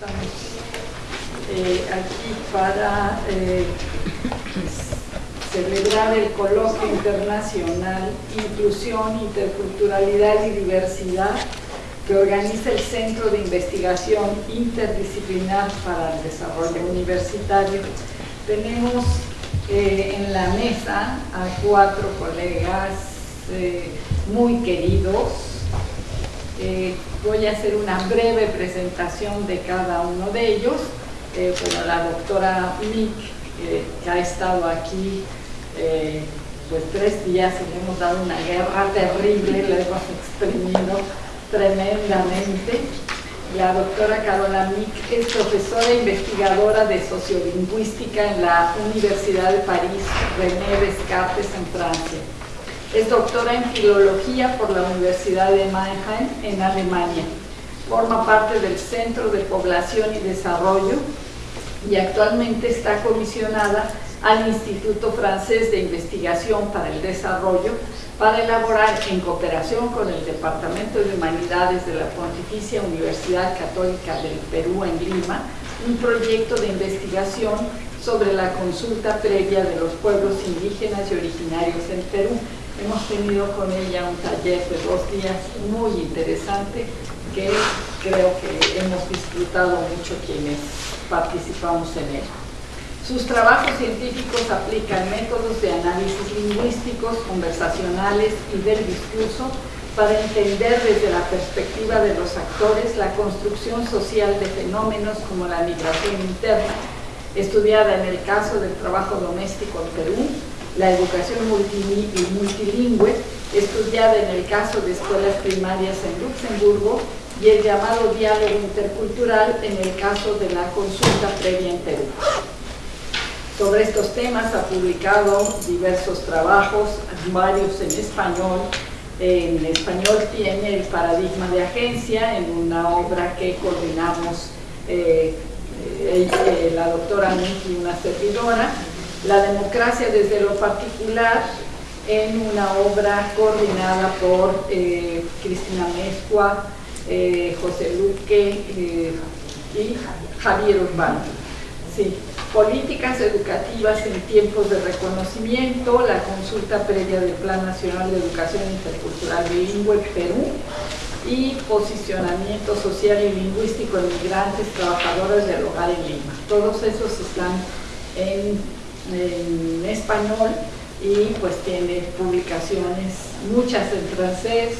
estamos eh, aquí para eh, celebrar el coloquio internacional Inclusión, Interculturalidad y Diversidad que organiza el Centro de Investigación Interdisciplinar para el Desarrollo Universitario. Tenemos eh, en la mesa a cuatro colegas muy queridos. Voy a hacer una breve presentación de cada uno de ellos. bueno, la doctora Mick, que ha estado aquí pues tres días y le hemos dado una guerra terrible, le hemos exprimido tremendamente. La doctora Carola Mick es profesora e investigadora de sociolingüística en la Universidad de París, René Descartes, en Francia. Es doctora en filología por la Universidad de Mannheim, en Alemania. Forma parte del Centro de Población y Desarrollo y actualmente está comisionada al Instituto Francés de Investigación para el Desarrollo para elaborar en cooperación con el Departamento de Humanidades de la Pontificia Universidad Católica del Perú en Lima un proyecto de investigación sobre la consulta previa de los pueblos indígenas y originarios en Perú. Hemos tenido con ella un taller de dos días muy interesante que creo que hemos disfrutado mucho quienes participamos en él. Sus trabajos científicos aplican métodos de análisis lingüísticos, conversacionales y del discurso para entender desde la perspectiva de los actores la construcción social de fenómenos como la migración interna, estudiada en el caso del trabajo doméstico en Perú, la educación multilingüe, estudiada en el caso de escuelas primarias en Luxemburgo y el llamado diálogo intercultural en el caso de la consulta previa en Perú. Sobre estos temas ha publicado diversos trabajos, varios en español. En español tiene el paradigma de agencia en una obra que coordinamos eh, eh, la doctora Miki una servidora. La democracia desde lo particular en una obra coordinada por eh, Cristina Mezcua, José Luque y Javier Urbano. Sí. Políticas educativas en tiempos de reconocimiento, la consulta previa del Plan Nacional de Educación Intercultural Bilingüe Perú y posicionamiento social y lingüístico de migrantes, trabajadoras del hogar en Lima. Todos esos están en, español y pues tiene publicaciones, muchas en francés,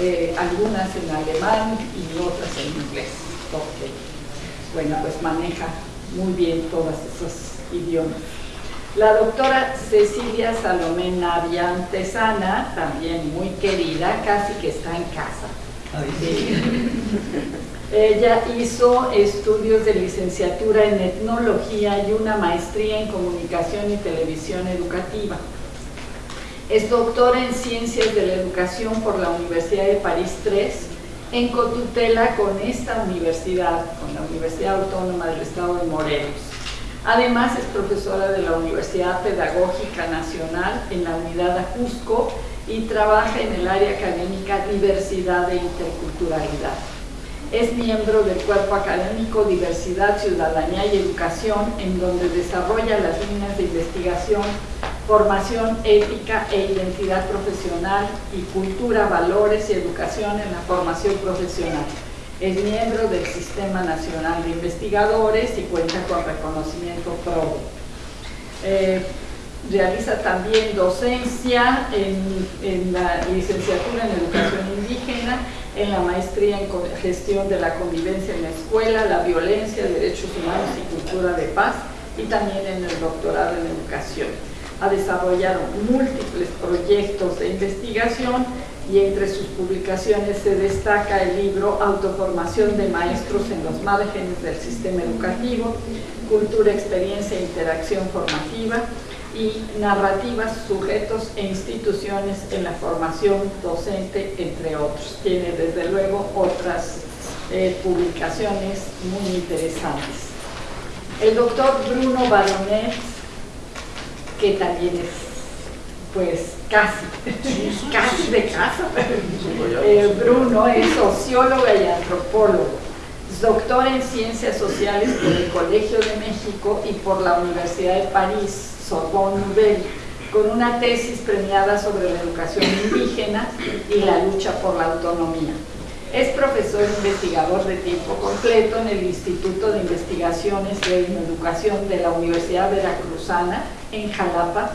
eh, algunas en alemán y otras en inglés, porque bueno, pues maneja muy bien todos esos idiomas. La doctora Cecilia Salomé Navia Antesana, también muy querida, casi que está en casa. Ella hizo estudios de licenciatura en etnología y una maestría en comunicación y televisión educativa. Es doctora en ciencias de la educación por la Universidad de París III en cotutela con esta universidad, con la Universidad Autónoma del Estado de Morelos. Además es profesora de la Universidad Pedagógica Nacional en la unidad Ajusco y trabaja en el área académica Diversidad e Interculturalidad. Es miembro del cuerpo académico Diversidad, Ciudadanía y Educación, en donde desarrolla las líneas de investigación formación ética e identidad profesional y cultura, valores y educación en la formación profesional. Es miembro del Sistema Nacional de Investigadores y cuenta con reconocimiento PRO. Eh, realiza también docencia en, en, la licenciatura en Educación Indígena, en la maestría en Gestión de la Convivencia en la Escuela, la Violencia, Derechos Humanos y Cultura de Paz, y también en el doctorado en Educación. Ha desarrollado múltiples proyectos de investigación y entre sus publicaciones se destaca el libro Autoformación de maestros en los márgenes del sistema educativo, Cultura, Experiencia e Interacción Formativa y Narrativas, Sujetos e Instituciones en la Formación Docente, entre otros. Tiene desde luego otras eh, publicaciones muy interesantes. El doctor Bruno Baronet que también es pues casi, casi de casa. Eh, Bruno es sociólogo y antropólogo. Es doctora en Ciencias Sociales por el Colegio de México y por la Universidad de París, Sorbonne Nouvelle, con una tesis premiada sobre la educación indígena y la lucha por la autonomía. Es profesor investigador de tiempo completo en el Instituto de Investigaciones de Educación de la Universidad Veracruzana en Jalapa,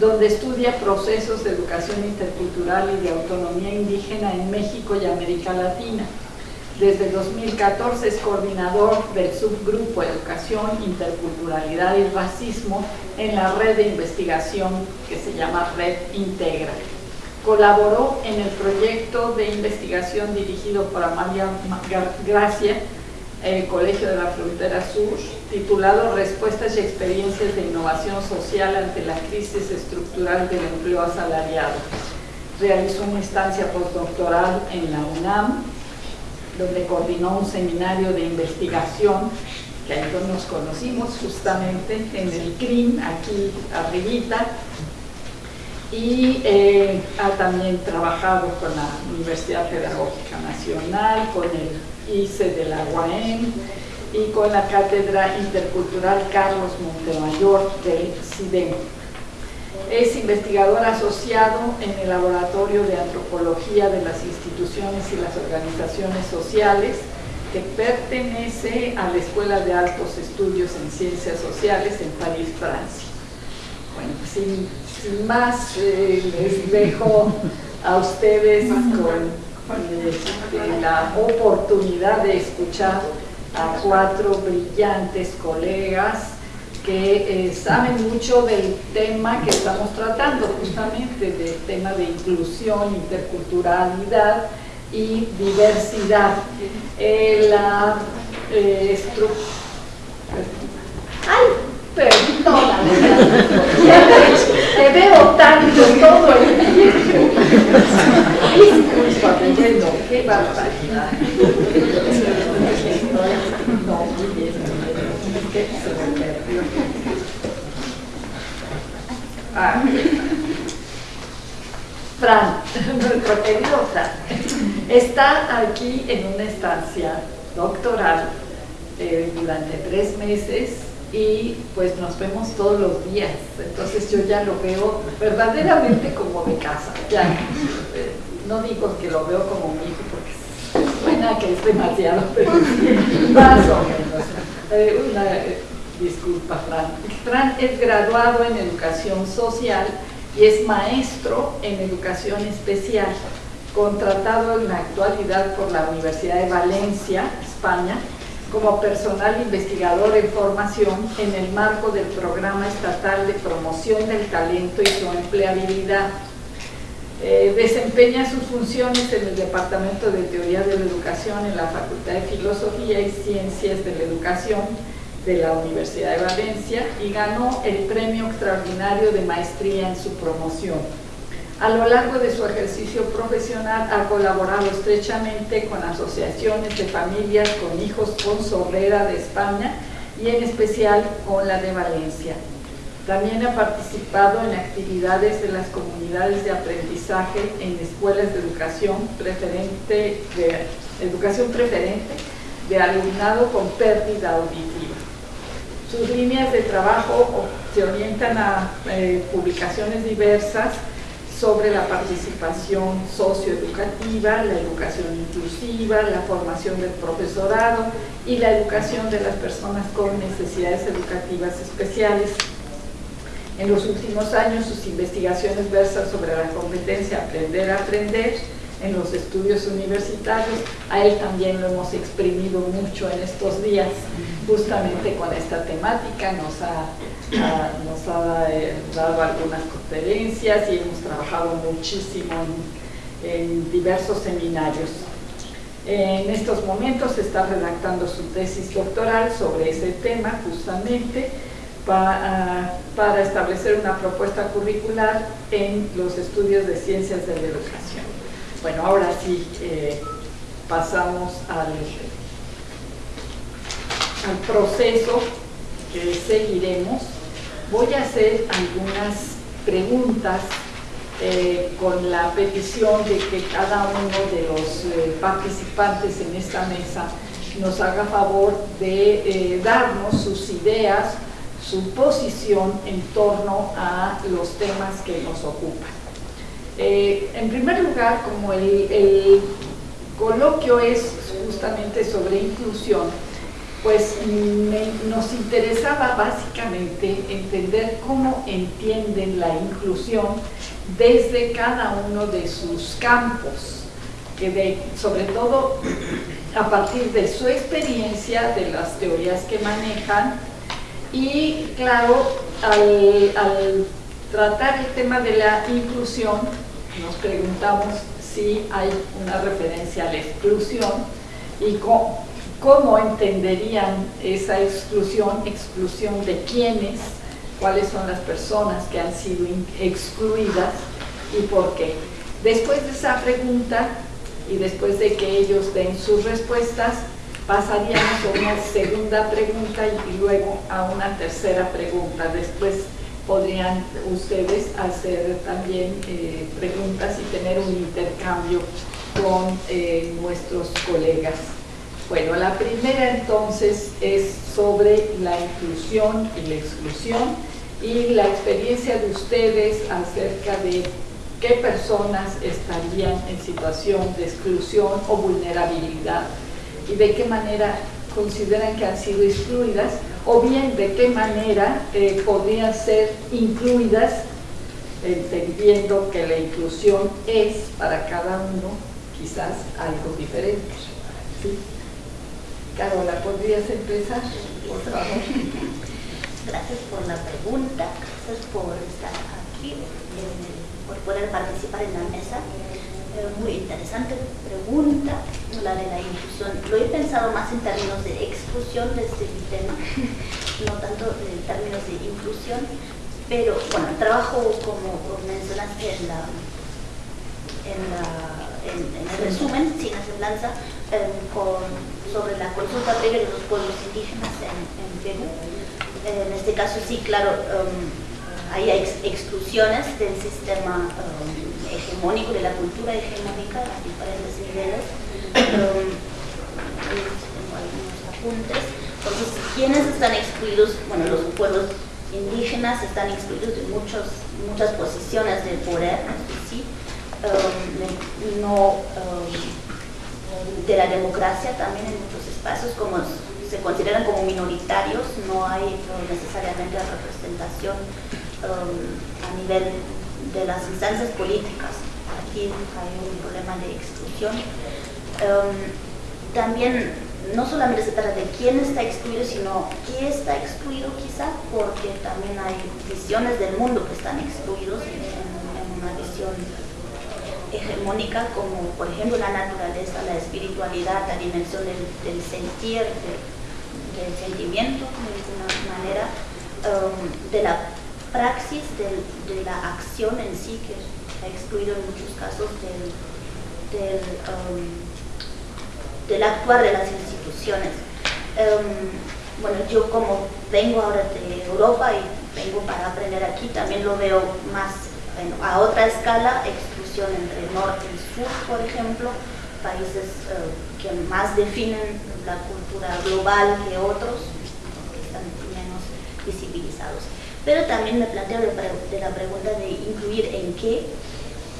donde estudia procesos de educación intercultural y de autonomía indígena en México y América Latina. Desde 2014 es coordinador del subgrupo Educación, Interculturalidad y Racismo en la red de investigación que se llama Red Integra. Colaboró en el proyecto de investigación dirigido por Amalia Gracia, el Colegio de la Frontera Sur, titulado Respuestas y experiencias de innovación social ante la crisis estructural del empleo asalariado. Realizó una instancia postdoctoral en la UNAM, donde coordinó un seminario de investigación, que ahí nos conocimos justamente en el CRIM, aquí arribita, y eh, ha también trabajado con la Universidad Pedagógica Nacional, con el ICE de la UAM y con la Cátedra Intercultural Carlos Montemayor del CIDEM. Es investigador asociado en el Laboratorio de Antropología de las Instituciones y las Organizaciones Sociales, que pertenece a la Escuela de Altos Estudios en Ciencias Sociales en París, Francia. Bueno, pues sin sin más, eh, les dejo a ustedes con, este, la oportunidad de escuchar a cuatro brillantes colegas que eh, saben mucho del tema que estamos tratando, justamente del tema de inclusión, interculturalidad y diversidad. Eh, la ¡Ay! Perdóname, te veo tanto todo el tiempo. Disculpa, no, qué barbaridad. No, muy bien, se me perdió. Ah. Fran, nuestro querido Fran, está aquí en una estancia doctoral eh, durante tres meses y pues nos vemos todos los días. Entonces yo ya lo veo verdaderamente como mi casa. Ya, eh, no digo que lo veo como mi hijo porque suena que es demasiado, pero más o menos. Eh, una disculpa, Fran. Fran es graduado en educación social y es maestro en educación especial, contratado en la actualidad por la Universidad de Valencia, España, como personal investigador en formación en el marco del Programa Estatal de Promoción del Talento y su Empleabilidad. Eh, desempeña sus funciones en el Departamento de Teoría de la Educación en la Facultad de Filosofía y Ciencias de la Educación de la Universidad de Valencia y ganó el Premio Extraordinario de Maestría en su promoción. A lo largo de su ejercicio profesional ha colaborado estrechamente con asociaciones de familias con hijos con sordera de España y en especial con la de Valencia. También ha participado en actividades de las comunidades de aprendizaje en escuelas de educación preferente de, educación preferente de alumnado con pérdida auditiva. Sus líneas de trabajo se orientan a eh, publicaciones diversas sobre la participación socioeducativa, la educación inclusiva, la formación del profesorado y la educación de las personas con necesidades educativas especiales. En los últimos años sus investigaciones versan sobre la competencia aprender a aprender en los estudios universitarios. A él también lo hemos exprimido mucho en estos días, justamente con esta temática. Nos ha, nos ha eh, dado algunas conferencias y hemos trabajado muchísimo en, diversos seminarios. En estos momentos está redactando su tesis doctoral sobre ese tema, justamente, para, para establecer una propuesta curricular en los estudios de ciencias de la educación. Bueno, ahora sí eh, pasamos al, al proceso que seguiremos. Voy a hacer algunas preguntas eh, con la petición de que cada uno de los eh, participantes en esta mesa nos haga favor de darnos sus ideas, su posición en torno a los temas que nos ocupan. Eh, en primer lugar, como el, coloquio es justamente sobre inclusión, pues nos interesaba básicamente entender cómo entienden la inclusión desde cada uno de sus campos, sobre todo a partir de su experiencia, de las teorías que manejan, y claro, al, tratar el tema de la inclusión, nos preguntamos si hay una referencia a la exclusión y cómo, entenderían esa exclusión, exclusión de quiénes, cuáles son las personas que han sido excluidas y por qué. Después de esa pregunta y después de que ellos den sus respuestas, pasaríamos a una segunda pregunta y luego a una tercera pregunta. Después podrían ustedes hacer también eh, preguntas y tener un intercambio con eh, nuestros colegas. Bueno, la primera entonces es sobre la inclusión y la exclusión y la experiencia de ustedes acerca de qué personas estarían en situación de exclusión o vulnerabilidad y de qué manera consideran que han sido excluidas o bien de qué manera eh, podrían ser incluidas entendiendo que la inclusión es para cada uno quizás algo diferente. Carola, ¿podrías empezar? Gracias por la pregunta, gracias por estar aquí, por poder participar en la mesa muy interesante pregunta, la de la inclusión. Lo he pensado más en términos de exclusión de este tema, no tanto en términos de inclusión, pero bueno, trabajo como mencionaste en, la, en, la, en, el resumen, sin semblanza, eh, con, sobre la consulta previa de los pueblos indígenas en, Perú. en este caso sí, claro, um, hay exclusiones del sistema um, hegemónico, de la cultura hegemónica a diferentes niveles. Um, tengo algunos apuntes. Entonces, ¿quiénes están excluidos? Bueno, los pueblos indígenas están excluidos de muchos, muchas posiciones de poder, ¿sí? Um, no, um, de la democracia también en muchos espacios, como se consideran como minoritarios, no hay necesariamente representación a nivel de las instancias políticas. Aquí hay un problema de exclusión. Em, también no solamente se trata de quién está excluido, sino qué está excluido quizá, porque también hay visiones del mundo que están excluidos en, una visión hegemónica, como por ejemplo la naturaleza, la espiritualidad, la dimensión del, sentir, del sentimiento de alguna manera, em, de la praxis de, la acción en sí, que ha excluido en muchos casos del, del, um, actuar de las instituciones. Um, bueno, yo como vengo ahora de Europa y vengo para aprender aquí, también lo veo más a otra escala, exclusión entre norte y sur, por ejemplo, países uh, que más definen la cultura global que otros, que están menos visibilizados pero también me planteo de, la pregunta de incluir en qué,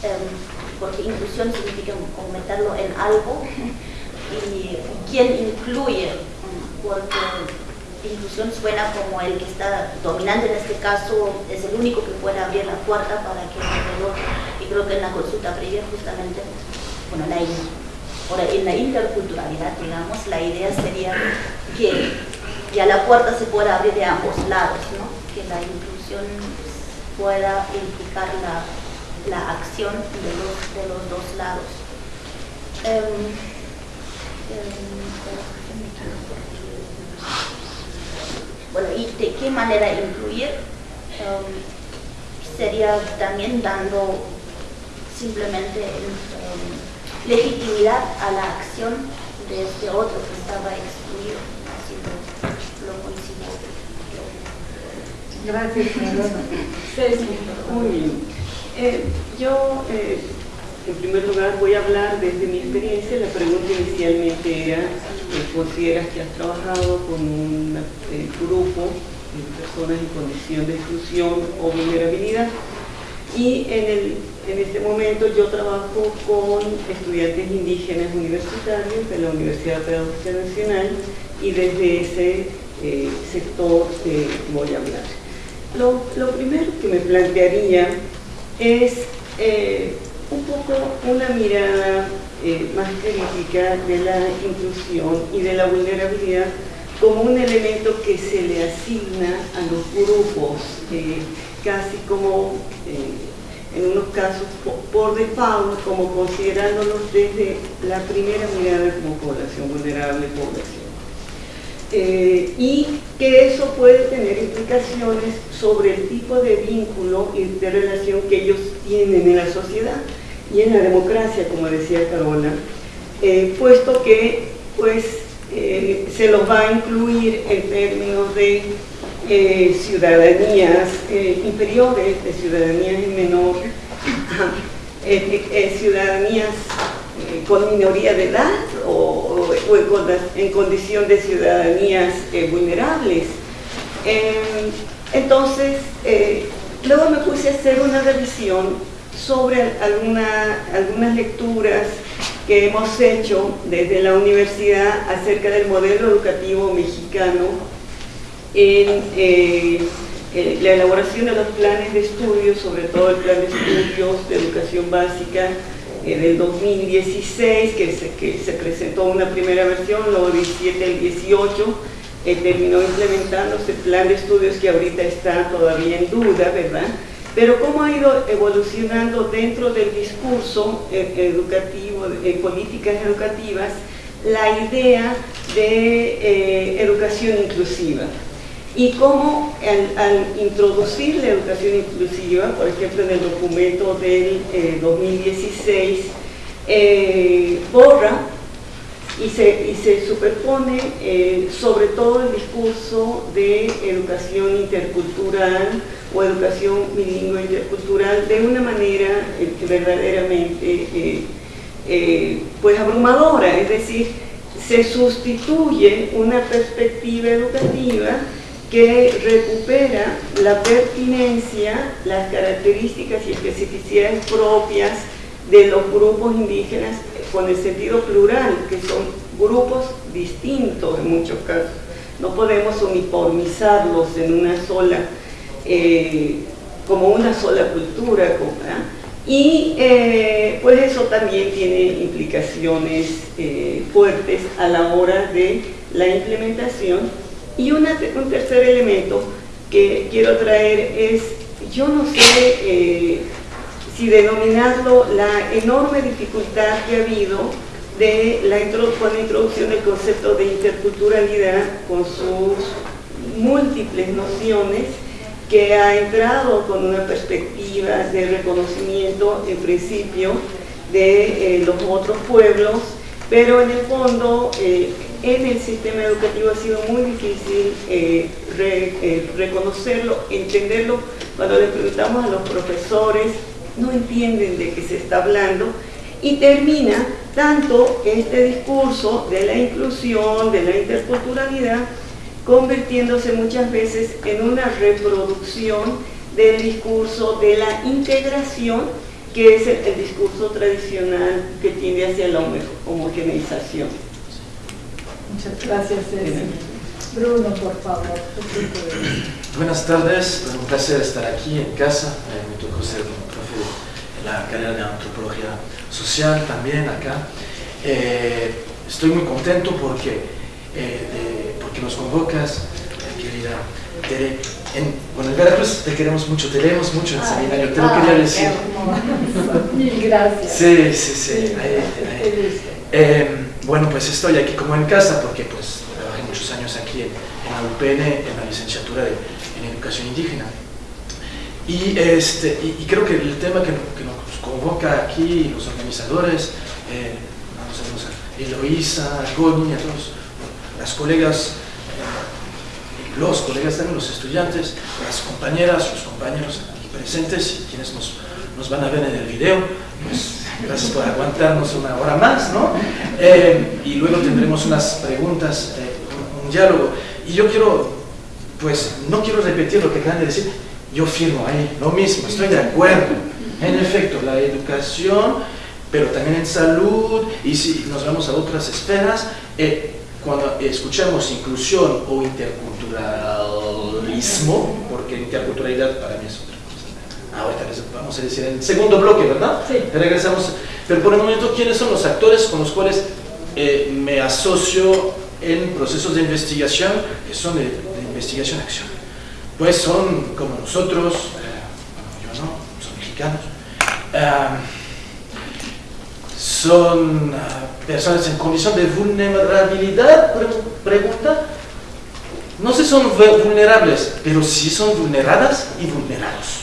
em, porque inclusión significa meterlo en algo, y quién incluye, porque inclusión suena como el que está dominante en este caso, es el único que puede abrir la puerta para que el y creo que en la consulta previa justamente, bueno, la, en la interculturalidad, digamos, la idea sería que ya la puerta se pueda abrir de ambos lados, ¿no? que la inclusión pueda implicar la, la acción de los, de los, dos lados. Em, em, bueno, y de qué manera incluir em, sería también dando simplemente legitimidad a la acción de este otro que estaba excluido, lo, lo Gracias, Muy bien. Eh, yo eh, en primer lugar voy a hablar desde mi experiencia. La pregunta inicialmente era, ¿consideras que has trabajado con un grupo de personas en condición de exclusión o vulnerabilidad? Y en, el, en este momento yo trabajo con estudiantes indígenas universitarios de la Universidad Pedagógica Nacional y desde ese eh, sector eh, voy a hablar. Lo, primero que me plantearía es eh, un poco una mirada más crítica de la inclusión y de la vulnerabilidad como un elemento que se le asigna a los grupos casi como, eh, en unos casos, por, default, como considerándolos desde la primera mirada como población vulnerable, población. Eh, y que eso puede tener implicaciones sobre el tipo de vínculo y de relación que ellos tienen en la sociedad y en la democracia, como decía Carola, eh, puesto que pues, se los va a incluir en términos de eh, ciudadanías eh, inferiores, de ciudadanías en menor, eh, ciudadanías con minoría de edad o, en, condición de ciudadanías vulnerables. Em, entonces, luego me puse a hacer una revisión sobre algunas lecturas que hemos hecho desde la universidad acerca del modelo educativo mexicano en eh, eh, la elaboración de los planes de estudios, sobre todo el plan de estudios de educación básica eh, del 2016, que se, que se presentó una primera versión, luego 17 al 18, terminó implementándose el plan de estudios que ahorita está todavía en duda, ¿verdad? Pero cómo ha ido evolucionando dentro del discurso educativo, en políticas educativas, la idea de educación inclusiva y cómo al, introducir la educación inclusiva, por ejemplo en el documento del 2016, eh, eh, borra y se, y se superpone eh, sobre todo el discurso de educación intercultural o educación bilingüe intercultural de una manera verdaderamente pues abrumadora, es decir, se sustituye una perspectiva educativa que recupera la pertinencia, las características y especificidades propias de los grupos indígenas con el sentido plural, que son grupos distintos en muchos casos. No podemos uniformizarlos en una sola, eh, como una sola cultura. Y eh, pues eso también tiene implicaciones eh, fuertes a la hora de la implementación y un tercer elemento que quiero traer es, yo no sé eh, si denominarlo la enorme dificultad que ha habido de la, con la introducción del concepto de interculturalidad con sus múltiples nociones que ha entrado con una perspectiva de reconocimiento en principio de eh, los otros pueblos, pero en el fondo eh, en el sistema educativo ha sido muy difícil eh, eh, reconocerlo, entenderlo. Cuando le preguntamos a los profesores, no entienden de qué se está hablando y termina tanto este discurso de la inclusión, de la interculturalidad, convirtiéndose muchas veces en una reproducción del discurso de la integración, que es el, discurso tradicional que tiende hacia la homogeneización. Muchas gracias, Bruno, por favor. Buenas tardes, es un placer estar aquí en casa. Eh, me tocó ser profe en la carrera de antropología social también acá. Eh, estoy muy contento porque, eh, porque nos convocas, querida Tere. En, bueno, en Veracruz te queremos mucho, te leemos mucho en el seminario, te lo quería decir. Mil gracias. Sí, sí, sí. Bueno, pues estoy aquí como en casa porque pues trabajé muchos años aquí en, la UPN, en la licenciatura en Educación Indígena. Y, este, y, creo que el tema que, nos convoca aquí, los organizadores, eh, vamos a Eloísa, Goni, a todos, las colegas, eh, los colegas también, los estudiantes, las compañeras, los compañeros aquí presentes y quienes nos, nos van a ver en el video, pues Gracias por aguantarnos una hora más, ¿no? Eh, y luego tendremos unas preguntas, eh, un, diálogo. Y yo quiero, pues, no quiero repetir lo que acaban de decir, yo firmo ahí, lo mismo, estoy de acuerdo. En efecto, la educación, pero también en salud, y si nos vamos a otras esferas, eh, cuando escuchamos inclusión o interculturalismo, porque interculturalidad para mí es. Ahorita les vamos a decir en el segundo bloque, ¿verdad? Sí. Regresamos. Pero por el momento, ¿quiénes son los actores con los cuales eh, me asocio en procesos de investigación que son de, de investigación-acción? Pues son como nosotros, eh, yo no, son mexicanos, ah, son ah, personas en condición de vulnerabilidad, pre- pregunta. No sé son vu- vulnerables, pero sí son vulneradas y vulnerados.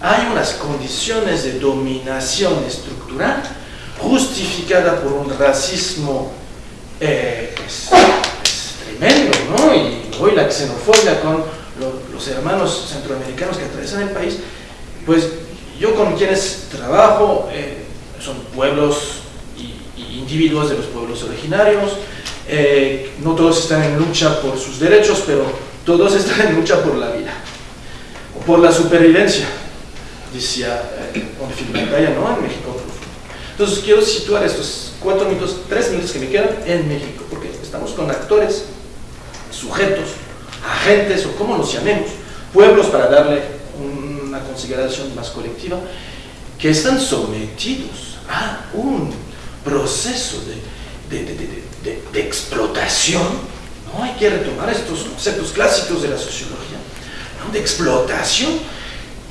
Hay unas condiciones de dominación estructural justificada por un racismo eh, tremendo, ¿no? Y hoy la xenofobia con lo- los hermanos centroamericanos que atraviesan el país, pues yo con quienes trabajo eh, son pueblos y individuos de los pueblos originarios, eh, no todos están en lucha por sus derechos, pero todos están en lucha por la vida, o por la supervivencia, decía eh, un pantalla, ¿no? En México. Entonces quiero situar estos cuatro minutos, tres minutos que me quedan en México, porque estamos con actores, sujetos, agentes o como los llamemos, pueblos para darle una consideración más colectiva, que están sometidos a un proceso de- de- de- de explotación, ¿no? Hay que retomar estos conceptos clásicos de la sociología, ¿no? de explotación.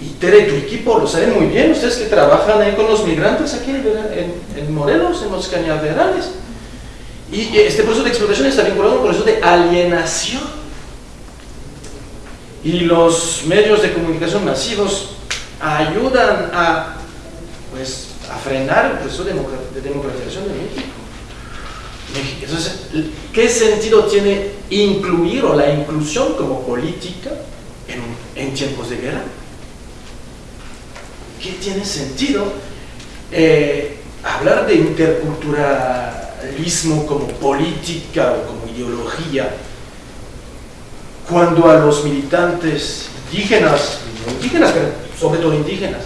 Y Tere, tu equipo lo saben muy bien, ustedes que trabajan ahí con los migrantes aquí en, en Morelos, en los cañaverales. Y este proceso de explotación está vinculado a un proceso de alienación. Y los medios de comunicación masivos ayudan a, pues, a frenar el proceso de democra- de democratización de. México. Entonces, ¿qué sentido tiene incluir o la inclusión como política en, en tiempos de guerra? ¿Qué tiene sentido eh, hablar de interculturalismo como política o como ideología cuando a los militantes indígenas, no indígenas, pero sobre todo indígenas,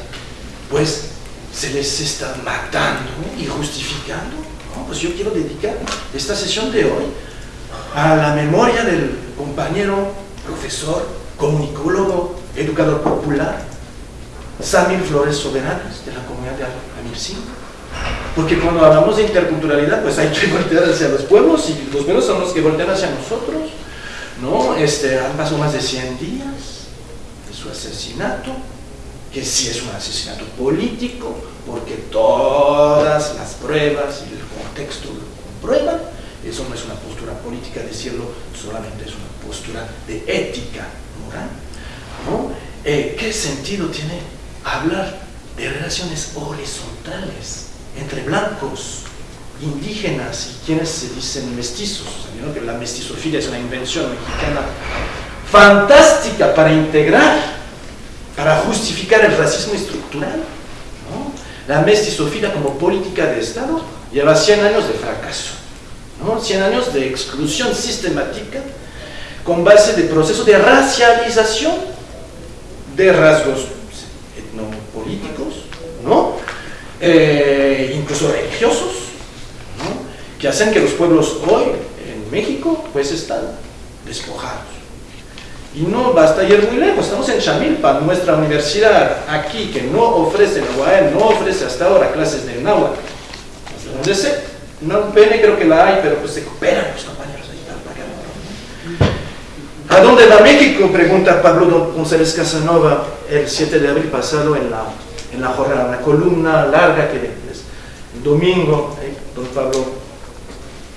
pues se les está matando y justificando? ¿no? Pues yo quiero dedicar esta sesión de hoy a la memoria del compañero, profesor, comunicólogo, educador popular, Samir Flores Soberanes, de la comunidad de Amircín. Porque cuando hablamos de interculturalidad, pues hay que voltear hacia los pueblos y los pueblos son los que voltean hacia nosotros. ¿no? Este, han pasado más de 100 días de su asesinato, que sí es un asesinato político, porque todas las pruebas y el contexto lo comprueban. Eso no es una postura política decirlo, solamente es una postura de ética moral. ¿no? Eh, ¿Qué sentido tiene hablar de relaciones horizontales entre blancos, indígenas y quienes se dicen mestizos? ¿no? que la mestizofilia es una invención mexicana fantástica para integrar, para justificar el racismo estructural. La mestizofilia como política de Estado lleva 100 años de fracaso, ¿no? 100 años de exclusión sistemática con base de proceso de racialización de rasgos etnopolíticos, ¿no? Eh, incluso religiosos, ¿no? que hacen que los pueblos hoy en México pues están despojados. Y no basta ir muy lejos, estamos en Chamilpa, nuestra universidad aquí que no ofrece, la UAM no ofrece hasta ahora clases de náhuatl. Donde sé, no pene creo que la hay, pero pues se cooperan los compañeros ahí para pagar. ¿A dónde va México? Pregunta Pablo González Casanova el 7 de abril pasado en la, en la jornada, una columna larga que es domingo, eh, don Pablo,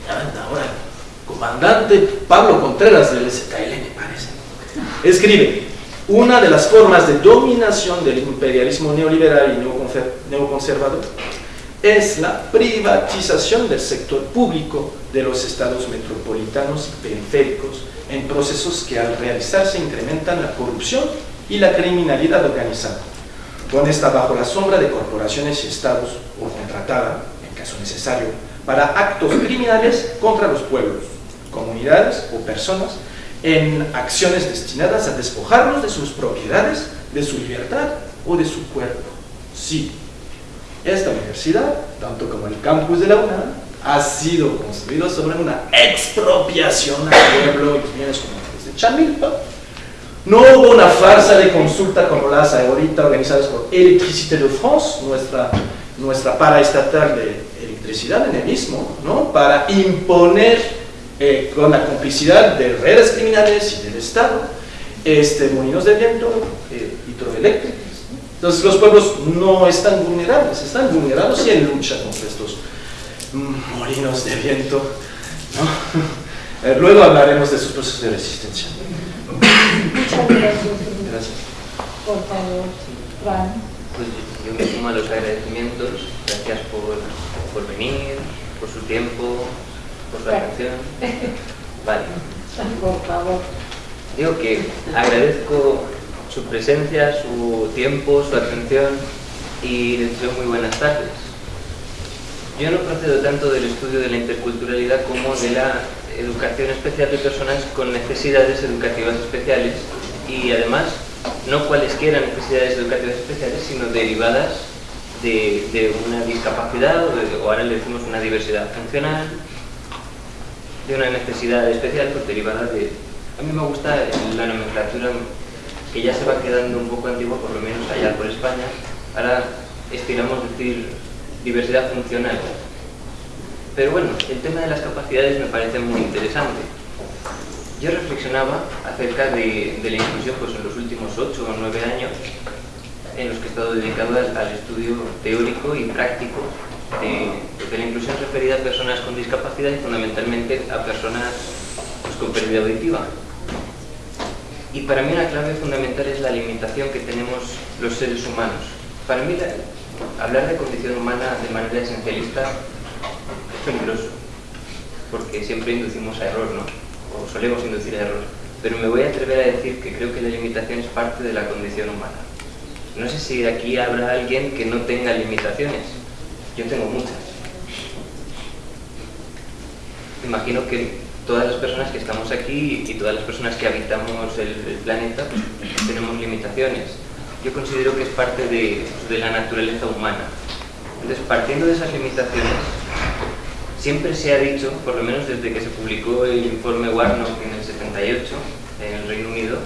ahora comandante Pablo Contreras del SKL me parece, escribe, una de las formas de dominación del imperialismo neoliberal y neoconser- neoconservador es la privatización del sector público de los estados metropolitanos y periféricos en procesos que al realizarse incrementan la corrupción y la criminalidad organizada. cuando está bajo la sombra de corporaciones y estados o contratada, en caso necesario, para actos criminales contra los pueblos, comunidades o personas en acciones destinadas a despojarlos de sus propiedades, de su libertad o de su cuerpo. Sí, esta universidad, tanto como el campus de la UNAM, ha sido construido sobre una expropiación al pueblo y bienes comunitarios de Chamilpa. No hubo una farsa de consulta como las ahorita organizadas por Electricité de France, nuestra, nuestra paraestatal de electricidad en el mismo, ¿no? para imponer eh, con la complicidad de redes criminales y del Estado este, molinos de viento eh, hidroeléctricos. Entonces los pueblos no están vulnerables, están vulnerados y en lucha contra estos molinos de viento. Eh, luego hablaremos de sus procesos de resistencia. Muchas gracias. Gracias. Por favor, Fran. Pues yo me sumo a los agradecimientos. Gracias por, por venir, por su tiempo, por su atención. Vale. Por favor. Digo que agradezco su presencia, su tiempo, su atención y les deseo muy buenas tardes. Yo no procedo tanto del estudio de la interculturalidad como de la educación especial de personas con necesidades educativas especiales y además no cualesquiera necesidades educativas especiales, sino derivadas de, de una discapacidad o, de- o ahora le decimos una diversidad funcional, de una necesidad especial pues, derivada de... A mí me gusta la nomenclatura que ya se va quedando un poco antigua, por lo menos allá por España. Ahora estiramos decir diversidad funcional. Pero bueno, el tema de las capacidades me parece muy interesante. Yo reflexionaba acerca de, la inclusión pues, en los últimos 8 o 9 años en los que he estado dedicado al, al estudio teórico y práctico de, de la inclusión referida a personas con discapacidad y fundamentalmente a personas pues, con pérdida auditiva. Y para mí una clave fundamental es la limitación que tenemos los seres humanos. Para mí la- hablar de condición humana de manera esencialista es peligroso, porque siempre inducimos a error, ¿no? O solemos inducir a error. Pero me voy a atrever a decir que creo que la limitación es parte de la condición humana. No sé si de aquí habrá alguien que no tenga limitaciones. Yo tengo muchas. Imagino que todas las personas que estamos aquí y todas las personas que habitamos el, planeta pues, tenemos limitaciones. Yo considero que es parte de, la naturaleza humana. Entonces, partiendo de esas limitaciones, siempre se ha dicho, por lo menos desde que se publicó el informe Warnock en el 78 en el Reino Unido,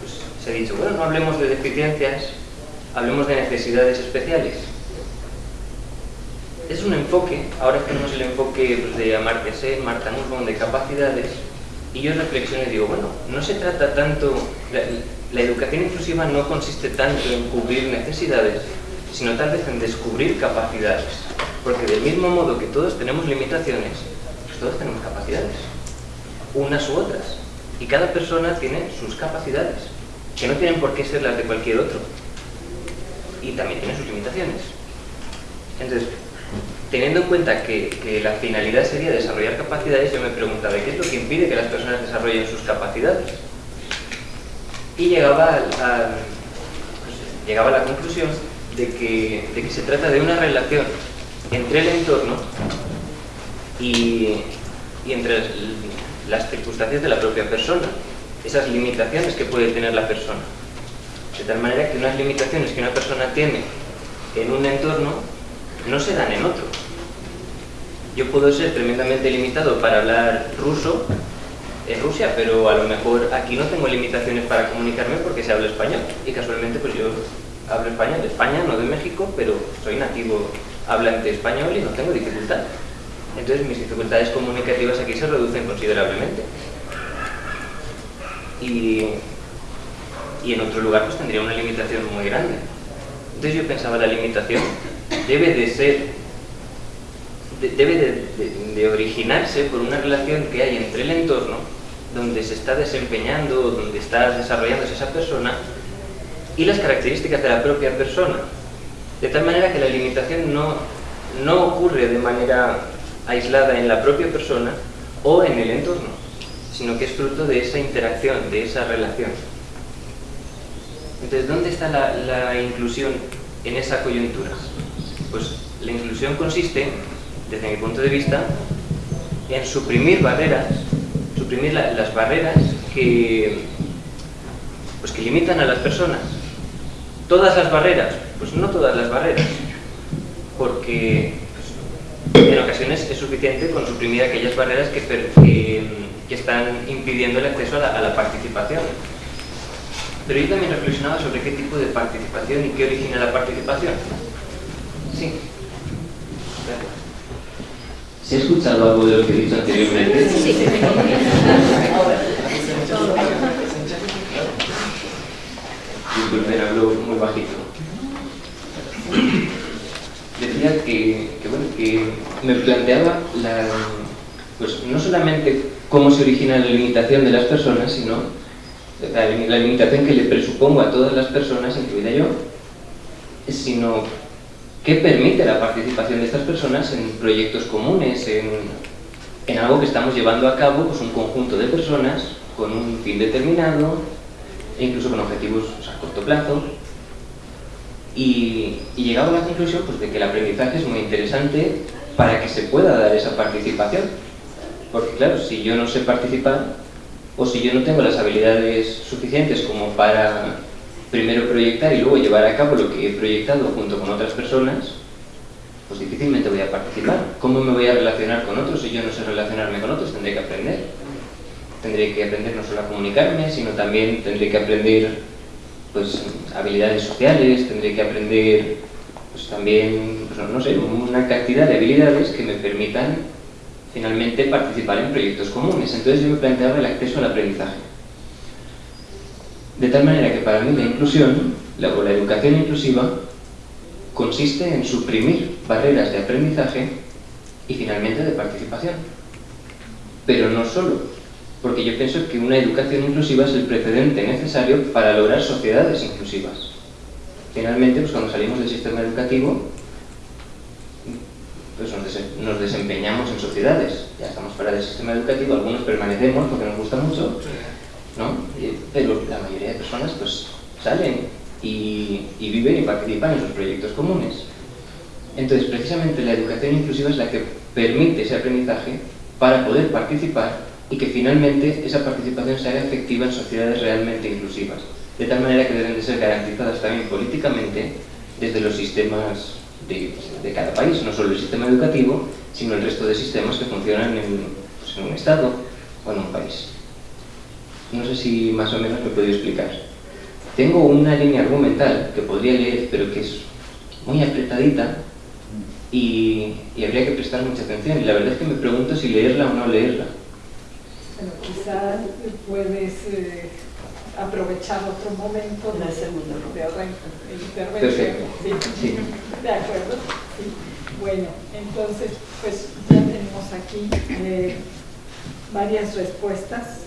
pues, se ha dicho, bueno, no hablemos de deficiencias, hablemos de necesidades especiales. Es un enfoque, ahora tenemos el enfoque pues, de Amartya Marta Nussbaum, de capacidades, y yo reflexiono y digo, bueno, no se trata tanto, la, educación inclusiva no consiste tanto en cubrir necesidades, sino tal vez en descubrir capacidades. Porque del mismo modo que todos tenemos limitaciones, pues todos tenemos capacidades, unas u otras. Y cada persona tiene sus capacidades, que no tienen por qué ser las de cualquier otro. Y también tiene sus limitaciones. Entonces, teniendo en cuenta que, que la finalidad sería desarrollar capacidades, yo me preguntaba, ¿qué es lo que impide que las personas desarrollen sus capacidades? Y llegaba, llegaba a la conclusión de que, de que se trata de una relación entre el entorno y, y entre las circunstancias de la propia persona, esas limitaciones que puede tener la persona. De tal manera que unas limitaciones que una persona tiene en un entorno no se dan en otro. Yo puedo ser tremendamente limitado para hablar ruso en Rusia, pero a lo mejor aquí no tengo limitaciones para comunicarme porque se habla español. Y casualmente pues yo hablo español de España, no de México, pero soy nativo hablante español y no tengo dificultad. Entonces mis dificultades comunicativas aquí se reducen considerablemente. Y, y en otro lugar pues tendría una limitación muy grande. Entonces yo pensaba, la limitación debe de ser, debe de, originarse por una relación que hay entre el entorno donde se está desempeñando, donde está desarrollándose esa persona, y las características de la propia persona. De tal manera que la limitación no, no ocurre de manera aislada en la propia persona o en el entorno, sino que es fruto de esa interacción, de esa relación. Entonces, ¿dónde está la inclusión en esa coyuntura? Pues la inclusión consiste, desde mi punto de vista, en suprimir barreras, suprimir la, las barreras que, pues que limitan a las personas. Todas las barreras, pues no todas las barreras, porque pues, en ocasiones es suficiente con suprimir aquellas barreras que están impidiendo el acceso a la, a la participación. Pero yo también reflexionaba sobre qué tipo de participación y qué origina la participación. Sí. Gracias. ¿Se ha escuchado algo de lo que he dicho anteriormente? Sí. Disculpen, hablo muy bajito. Decía que, que, bueno, que me planteaba la, pues no solamente cómo se origina la limitación de las personas, sino la, la limitación que le presupongo a todas las personas, incluida yo, sino qué permite la participación de estas personas en proyectos comunes, en, en algo que estamos llevando a cabo, pues un conjunto de personas con un fin determinado, e incluso con objetivos a corto plazo. Y, y llegaba a la conclusión pues, de que el aprendizaje es muy interesante para que se pueda dar esa participación. Porque claro, si yo no sé participar, o si yo no tengo las habilidades suficientes como para primero proyectar y luego llevar a cabo lo que he proyectado junto con otras personas, pues difícilmente voy a participar. ¿Cómo me voy a relacionar con otros si yo no sé relacionarme con otros? Tendré que aprender. Tendré que aprender no solo a comunicarme, sino también tendré que aprender pues, habilidades sociales, tendré que aprender pues, también, pues, no sé, una cantidad de habilidades que me permitan finalmente participar en proyectos comunes. Entonces yo me planteaba el acceso al aprendizaje. De tal manera que para mí la inclusión, la, la educación inclusiva, consiste en suprimir barreras de aprendizaje y finalmente de participación. Pero no solo, porque yo pienso que una educación inclusiva es el precedente necesario para lograr sociedades inclusivas. Finalmente, pues cuando salimos del sistema educativo, pues nos desempeñamos en sociedades. Ya estamos fuera del sistema educativo, algunos permanecemos porque nos gusta mucho, ¿no? pero la mayoría de personas pues salen y, viven y participan en sus proyectos comunes. Entonces, precisamente la educación inclusiva es la que permite ese aprendizaje para poder participar y que finalmente esa participación se haga efectiva en sociedades realmente inclusivas, de tal manera que deben de ser garantizadas también políticamente desde los sistemas de, de cada país, no solo el sistema educativo, sino el resto de sistemas que funcionan en, pues, en un Estado o en un país. No sé si más o menos me puedo explicar. Tengo una línea argumental que podría leer, pero que es muy apretadita y, y, habría que prestar mucha atención. Y la verdad es que me pregunto si leerla o no leerla. Bueno, quizás puedes eh, aprovechar otro momento de, de otra intervención. Perfecto. Sí. Sí. De acuerdo. Sí. Bueno, entonces, pues ya tenemos aquí eh, varias respuestas.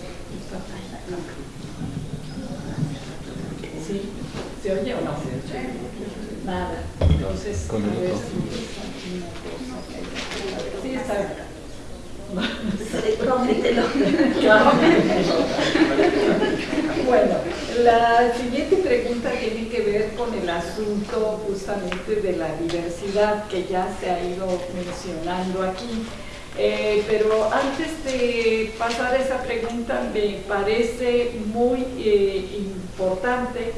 ¿Sí? ¿Se oye o no? Nada. Entonces, Con el a ver Sí, está. Bueno, la siguiente pregunta tiene que ver con el asunto justamente de la diversidad que ya se ha ido mencionando aquí. Eh, pero antes de pasar a esa pregunta, me parece muy eh, importante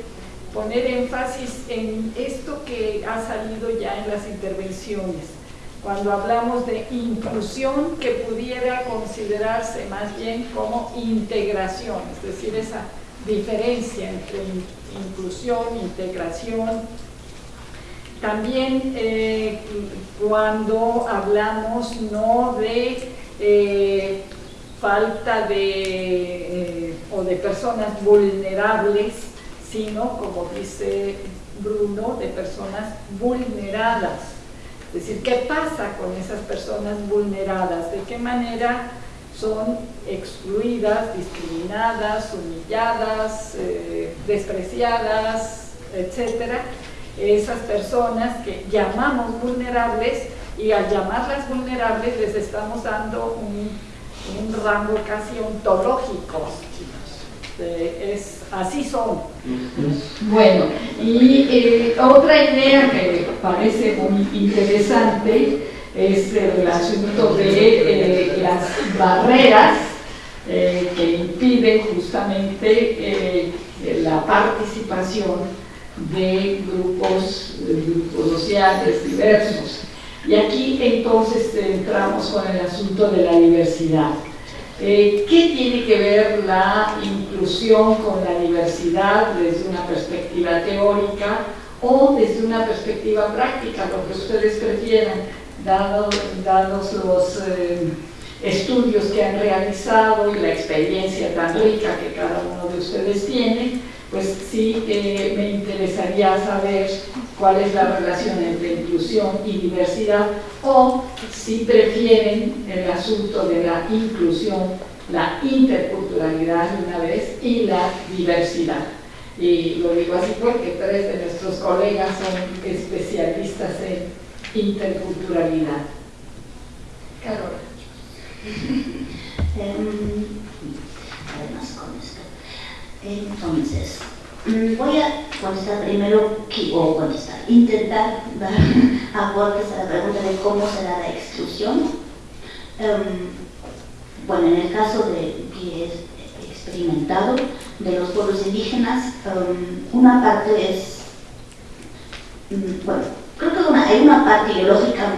poner énfasis en esto que ha salido ya en las intervenciones cuando hablamos de inclusión que pudiera considerarse más bien como integración, es decir, esa diferencia entre in inclusión, integración. También eh, cuando hablamos no de eh, falta de, eh, o de personas vulnerables, sino, como dice Bruno, de personas vulneradas. Es decir, ¿qué pasa con esas personas vulneradas? ¿De qué manera son excluidas, discriminadas, humilladas, despreciadas, etcétera? Esas personas que llamamos vulnerables y al llamarlas vulnerables les estamos dando un, rango casi ontológico. Es, así son. Bueno, y eh, otra idea que parece muy interesante es el asunto de eh, las barreras eh, que impiden justamente la participación de grupos, de grupos sociales diversos. Y aquí entonces entramos con el asunto de la diversidad. Eh, ¿Qué tiene que ver la inclusión con la diversidad desde una perspectiva teórica o desde una perspectiva práctica, lo que ustedes prefieran, dados, los eh, estudios que han realizado y la experiencia tan rica que cada uno de ustedes tiene? Pues sí eh, me interesaría saber cuál es la relación entre inclusión y diversidad o si prefieren el asunto de la inclusión, la interculturalidad de una vez y la diversidad. Y lo digo así porque tres de nuestros colegas son especialistas en interculturalidad. Carola. Em. Entonces, voy a contestar primero, o contestar, intentar dar aportes a la pregunta de cómo se da la exclusión. Em, bueno, en el caso de que es experimentado de los pueblos indígenas, em, una parte es, mm, bueno, creo que hay una parte ideológica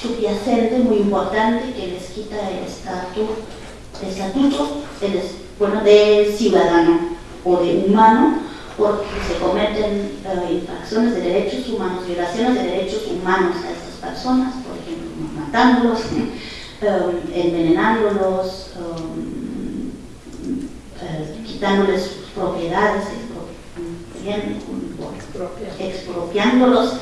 subyacente muy importante que les quita el estatuto, el estatuto bueno, de ciudadano o de humano, porque se cometen eh, infracciones de derechos humanos, violaciones de derechos humanos a estas personas, por ejemplo, matándolos, eh, envenenándolos, eh, quitándoles sus propiedades, expropiándolos,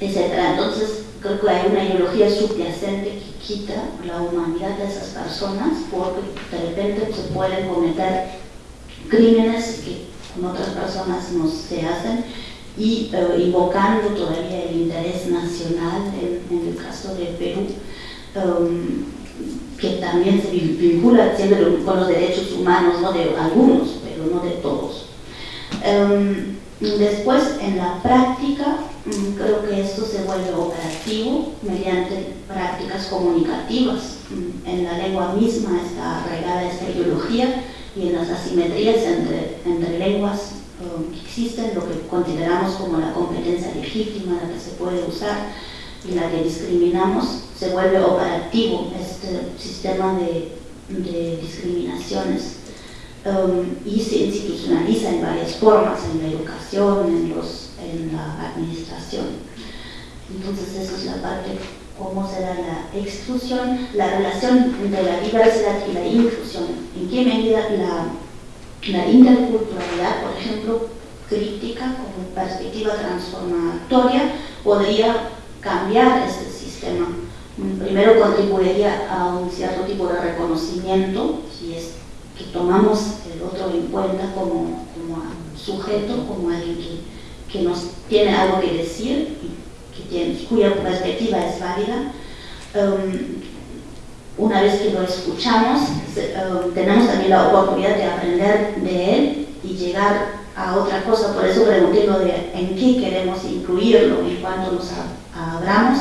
etc. Entonces, creo que hay una ideología subyacente que quita la humanidad de esas personas porque de repente se pueden cometer crímenes que con otras personas no se hacen y eh, invocando todavía el interés nacional en, el caso de Perú um, que también se vincula con los derechos humanos ¿no? de algunos pero no de todos um, después en la práctica creo que esto se vuelve operativo mediante prácticas comunicativas. En la lengua misma está arraigada esta ideología y en las asimetrías entre, entre lenguas que existen, lo que consideramos como la competencia legítima, la que se puede usar y la que discriminamos, se vuelve operativo este sistema de, de discriminaciones um, y se institucionaliza en varias formas, en la educación, en los en la administración. Entonces, esa es la parte, cómo se da la exclusión, la relación entre la diversidad y la inclusión. En qué medida la, la interculturalidad, por ejemplo, crítica como perspectiva transformatoria, podría cambiar este sistema. Primero contribuiría a un cierto tipo de reconocimiento, si es que tomamos el otro en cuenta como, como sujeto, como alguien que que nos tiene algo que decir y que tiene, cuya perspectiva es válida. Um, una vez que lo escuchamos, um, tenemos también la oportunidad de aprender de él y llegar a otra cosa. Por eso pregunté lo de en qué queremos incluirlo en cuanto nos abramos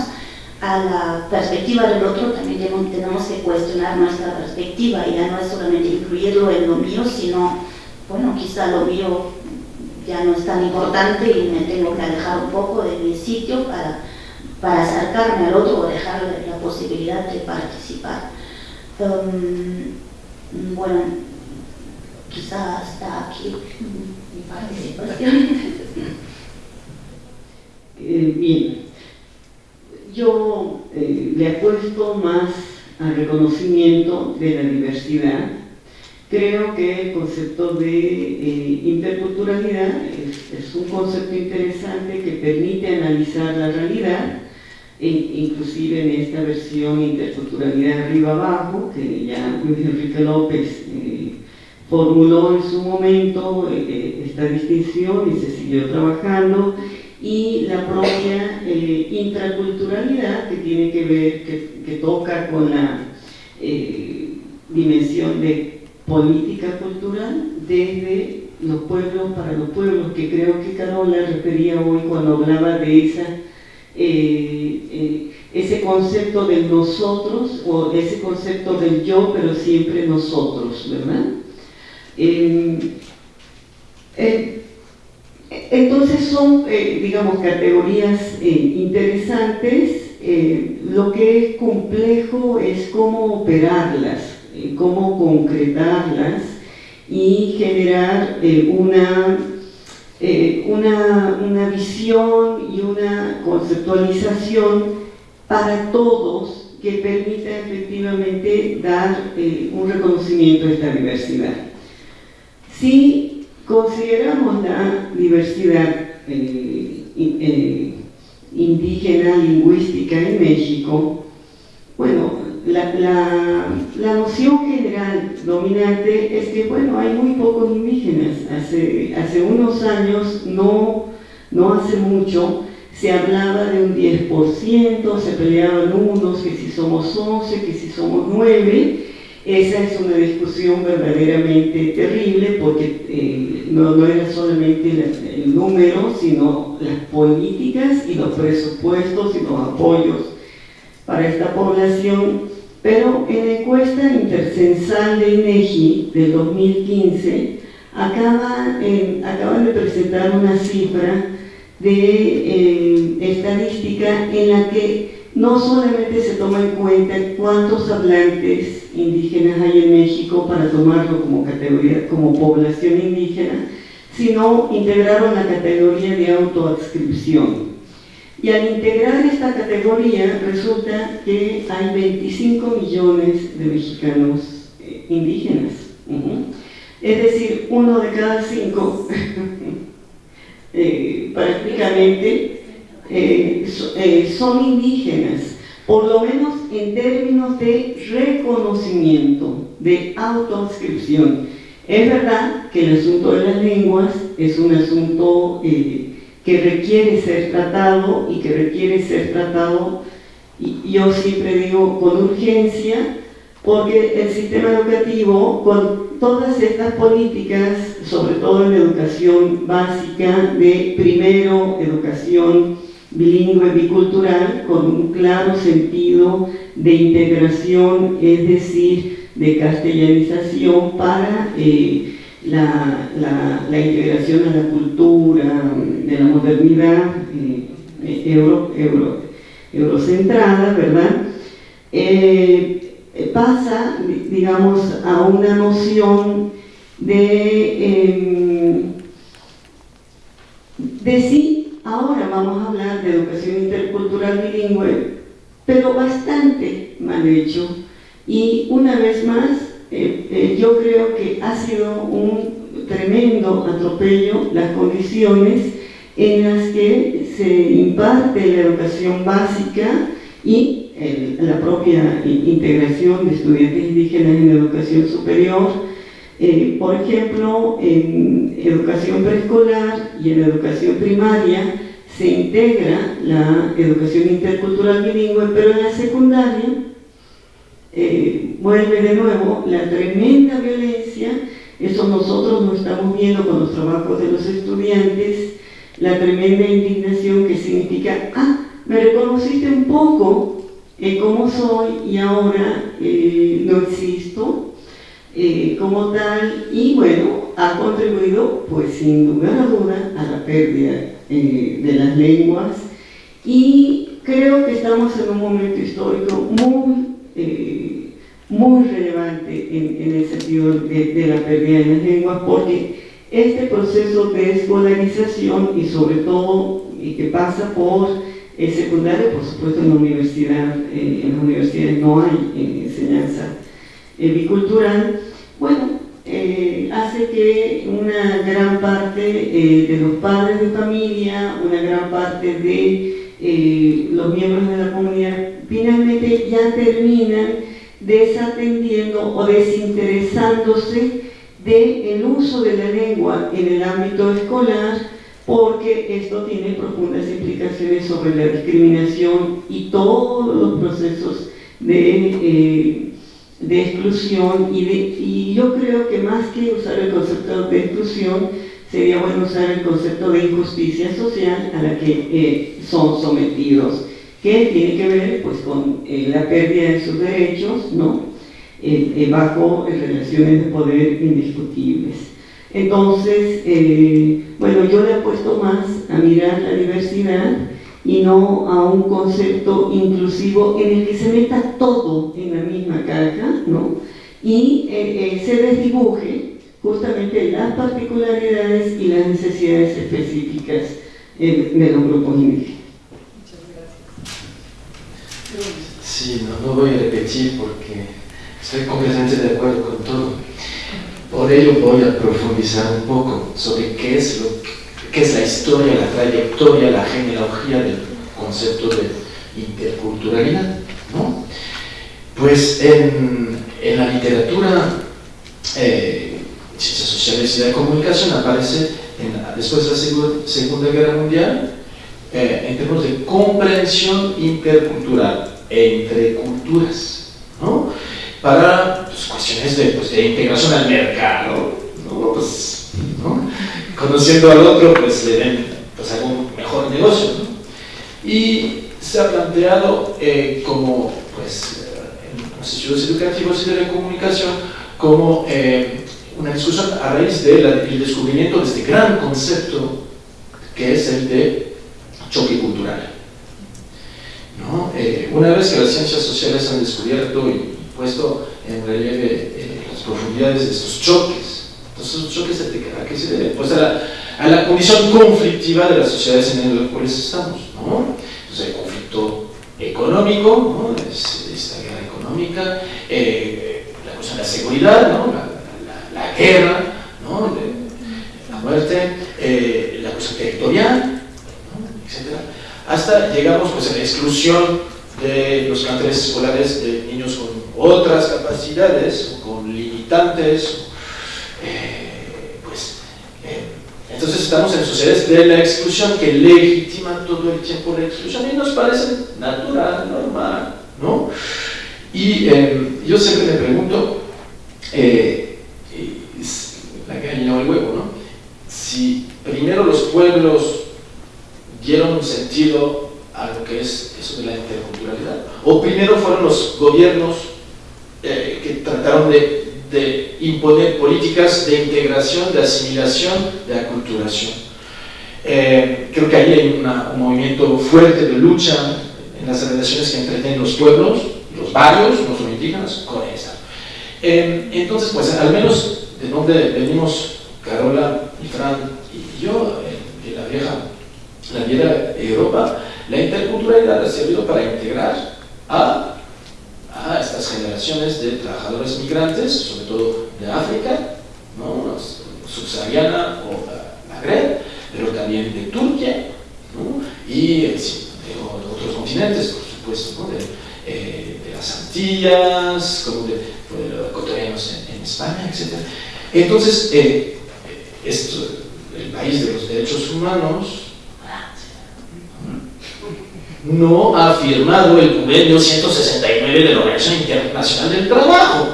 a la perspectiva del otro, también tenemos que cuestionar nuestra perspectiva y ya no es solamente incluirlo en lo mío, sino, bueno, quizá lo mío ya no es tan importante y me tengo que alejar un poco de mi sitio para, para acercarme al otro o dejarle la posibilidad de participar. Um, bueno, quizá hasta aquí mi participación. Eh, bien, yo eh, le apuesto más al reconocimiento de la diversidad Creo que el concepto de eh, es, un concepto interesante que permite analizar la realidad, e inclusive en esta versión interculturalidad arriba abajo, que ya Luis Enrique López eh, formuló en su momento eh, esta distinción y se siguió trabajando, y la propia intraculturalidad que tiene que ver, que toca con la dimensión de política cultural desde los pueblos para los pueblos, que creo que Carola refería hoy cuando hablaba de esa, eh, eh, ese concepto del nosotros o ese concepto del yo, pero siempre nosotros, ¿verdad? Eh, entonces son, digamos, categorías interesantes. lo que es complejo es cómo operarlas, cómo concretarlas y generar eh, una, eh, una, una, visión y una conceptualización para todos que permita efectivamente dar eh, un reconocimiento a esta diversidad. Si consideramos la diversidad indígena lingüística en México, bueno, la, la, noción general dominante es que, bueno, hay muy pocos indígenas. Hace, hace unos años, no, no hace mucho, se hablaba de un 10%, se peleaban unos, que si somos 11, que si somos 9. Esa es una discusión verdaderamente terrible porque eh, no, no, era solamente el número, sino las políticas y los presupuestos y los apoyos para esta población, pero en la encuesta intercensal de INEGI del 2015 acaba, acaban de presentar una cifra de eh, estadística en la que no solamente se toma en cuenta cuántos hablantes indígenas hay en México para tomarlo como categoría, como población indígena, sino integraron la categoría de autoadscripción. Y al integrar esta categoría resulta que hay 25 millones de mexicanos eh, indígenas. Es decir, uno de cada cinco eh, prácticamente eh, son indígenas, por lo menos en términos de reconocimiento, de autoinscripción. Es verdad que el asunto de las lenguas es un asunto que requiere ser tratado y que requiere ser tratado, y yo siempre digo, con urgencia, porque el sistema educativo, con todas estas políticas, sobre todo en educación básica, de primero educación bilingüe bicultural, con un claro sentido de integración, es decir, de castellanización para eh, la, la, integración a la cultura, de la modernidad eh, euro, euro, eurocentrada, ¿verdad? Eh, pasa, digamos, a una noción de, em, de sí, ahora vamos a hablar de educación intercultural bilingüe, pero bastante mal hecho. Y una vez más, eh, eh, yo creo que ha sido un tremendo atropello las condiciones en las que se imparte la educación básica y la propia integración de estudiantes indígenas en educación superior. Eh, por ejemplo, en educación preescolar y en educación primaria se integra la educación intercultural bilingüe, pero en la secundaria eh, vuelve de nuevo la tremenda violencia, eso nosotros lo estamos viendo con los trabajos de los estudiantes, la tremenda indignación que significa, ah, me reconociste un poco en cómo soy y ahora eh, no existo eh, como tal, y bueno, ha contribuido, pues sin lugar a duda, a la pérdida de las lenguas, y creo que estamos en un momento histórico muy eh, muy relevante en, el sentido de, la pérdida de las lenguas porque este proceso de escolarización y sobre todo y que pasa por el secundario, por supuesto en la universidad, eh, en las universidades no hay eh, enseñanza bicultural, bueno, hace que una gran parte de los padres de familia, una gran parte de los miembros de la comunidad finalmente ya terminan desatendiendo o desinteresándose del uso de la lengua en el ámbito escolar porque esto tiene profundas implicaciones sobre la discriminación y todos los procesos de, eh, de exclusión y, y yo creo que más que usar el concepto de exclusión, sería bueno usar el concepto de injusticia social a la que eh, son sometidos, que tiene que ver pues, con eh, la pérdida de sus derechos, ¿no? Eh, bajo relaciones de poder indiscutibles. Entonces, bueno, yo le apuesto más a mirar la diversidad y no a un concepto inclusivo en el que se meta todo en la misma caja, ¿no? Y se desdibuje justamente las particularidades y las necesidades específicas de los grupos indígenas. Muchas gracias. Sí, no, no, voy a repetir porque estoy completamente de acuerdo con todo. Por ello voy a profundizar un poco sobre qué es, lo, qué es la historia, la trayectoria, la genealogía del concepto de interculturalidad. ¿no? Pues en, en la literatura eh, y de comunicación aparece después de la Segunda Guerra Mundial eh, en términos de comprensión intercultural entre culturas, ¿no? para pues, cuestiones de, pues, de, integración al mercado, ¿no? Pues, conociendo al otro, pues le den pues, algún mejor negocio. Y se ha planteado eh, como, pues, en los estudios educativos y de la comunicación, como eh, una discusión a raíz del descubrimiento de este gran concepto que es el de choque cultural. ¿No? Eh, una vez que las ciencias sociales han descubierto y puesto en relieve eh, las profundidades de estos choques, entonces esos choques a qué se deben? Pues a la, condición conflictiva de las sociedades en las cuales estamos. ¿no? Entonces el conflicto económico, ¿no? es, esta guerra económica, eh, la cuestión de la seguridad, ¿no? Guerra, ¿no? la muerte, eh, la cuestión territorial, etc. Hasta llegamos pues, a la exclusión de los planteles escolares de niños con otras capacidades, con limitantes. Eh, pues, eh, entonces estamos en sociedades de la exclusión que legitiman todo el tiempo la exclusión y nos parece natural, normal. ¿no? Y yo siempre me pregunto, la gallina o el huevo, ¿no? Si primero los pueblos dieron un sentido a lo que es eso de la interculturalidad, o primero fueron los gobiernos eh, que trataron de, imponer políticas de integración, de asimilación, de aculturación. Eh, creo que ahí hay un movimiento fuerte de lucha en las relaciones que entretienen los pueblos, los barrios, no son indígenas, con esa. Eh, entonces, pues al menos de dónde venimos Carola y Fran y yo, de la vieja, la vieja Europa, la interculturalidad ha servido para integrar a, estas generaciones de trabajadores migrantes, sobre todo de África, ¿no? subsahariana o Magreb, pero también de Turquía y de otros continentes, por supuesto, eh, de, las Antillas, como de, de los ecuatorianos en, en España, etc. Entonces, eh, esto, el país de los derechos humanos no ha firmado el convenio 169 de la Organización Internacional del Trabajo,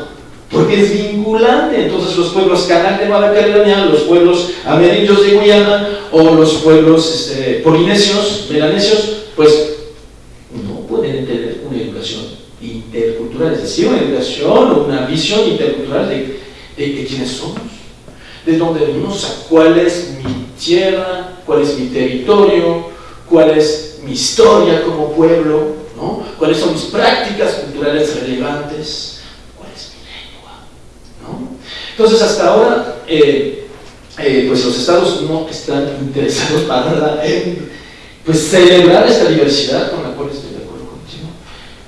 porque es vinculante. Entonces los pueblos canal de Nueva los pueblos amerindios de Guyana o los pueblos este, polinesios, melanesios, pues no pueden tener una educación intercultural, es decir, una educación o una visión intercultural de de, quiénes somos, de dónde venimos, cuál es mi tierra, cuál es mi territorio, cuál es mi historia como pueblo, ¿no? cuáles son mis prácticas culturales relevantes, cuál es mi lengua. ¿no? Entonces, hasta ahora, eh, eh, pues los estados no están interesados para nada en pues, celebrar esta diversidad con la cual estoy de acuerdo contigo.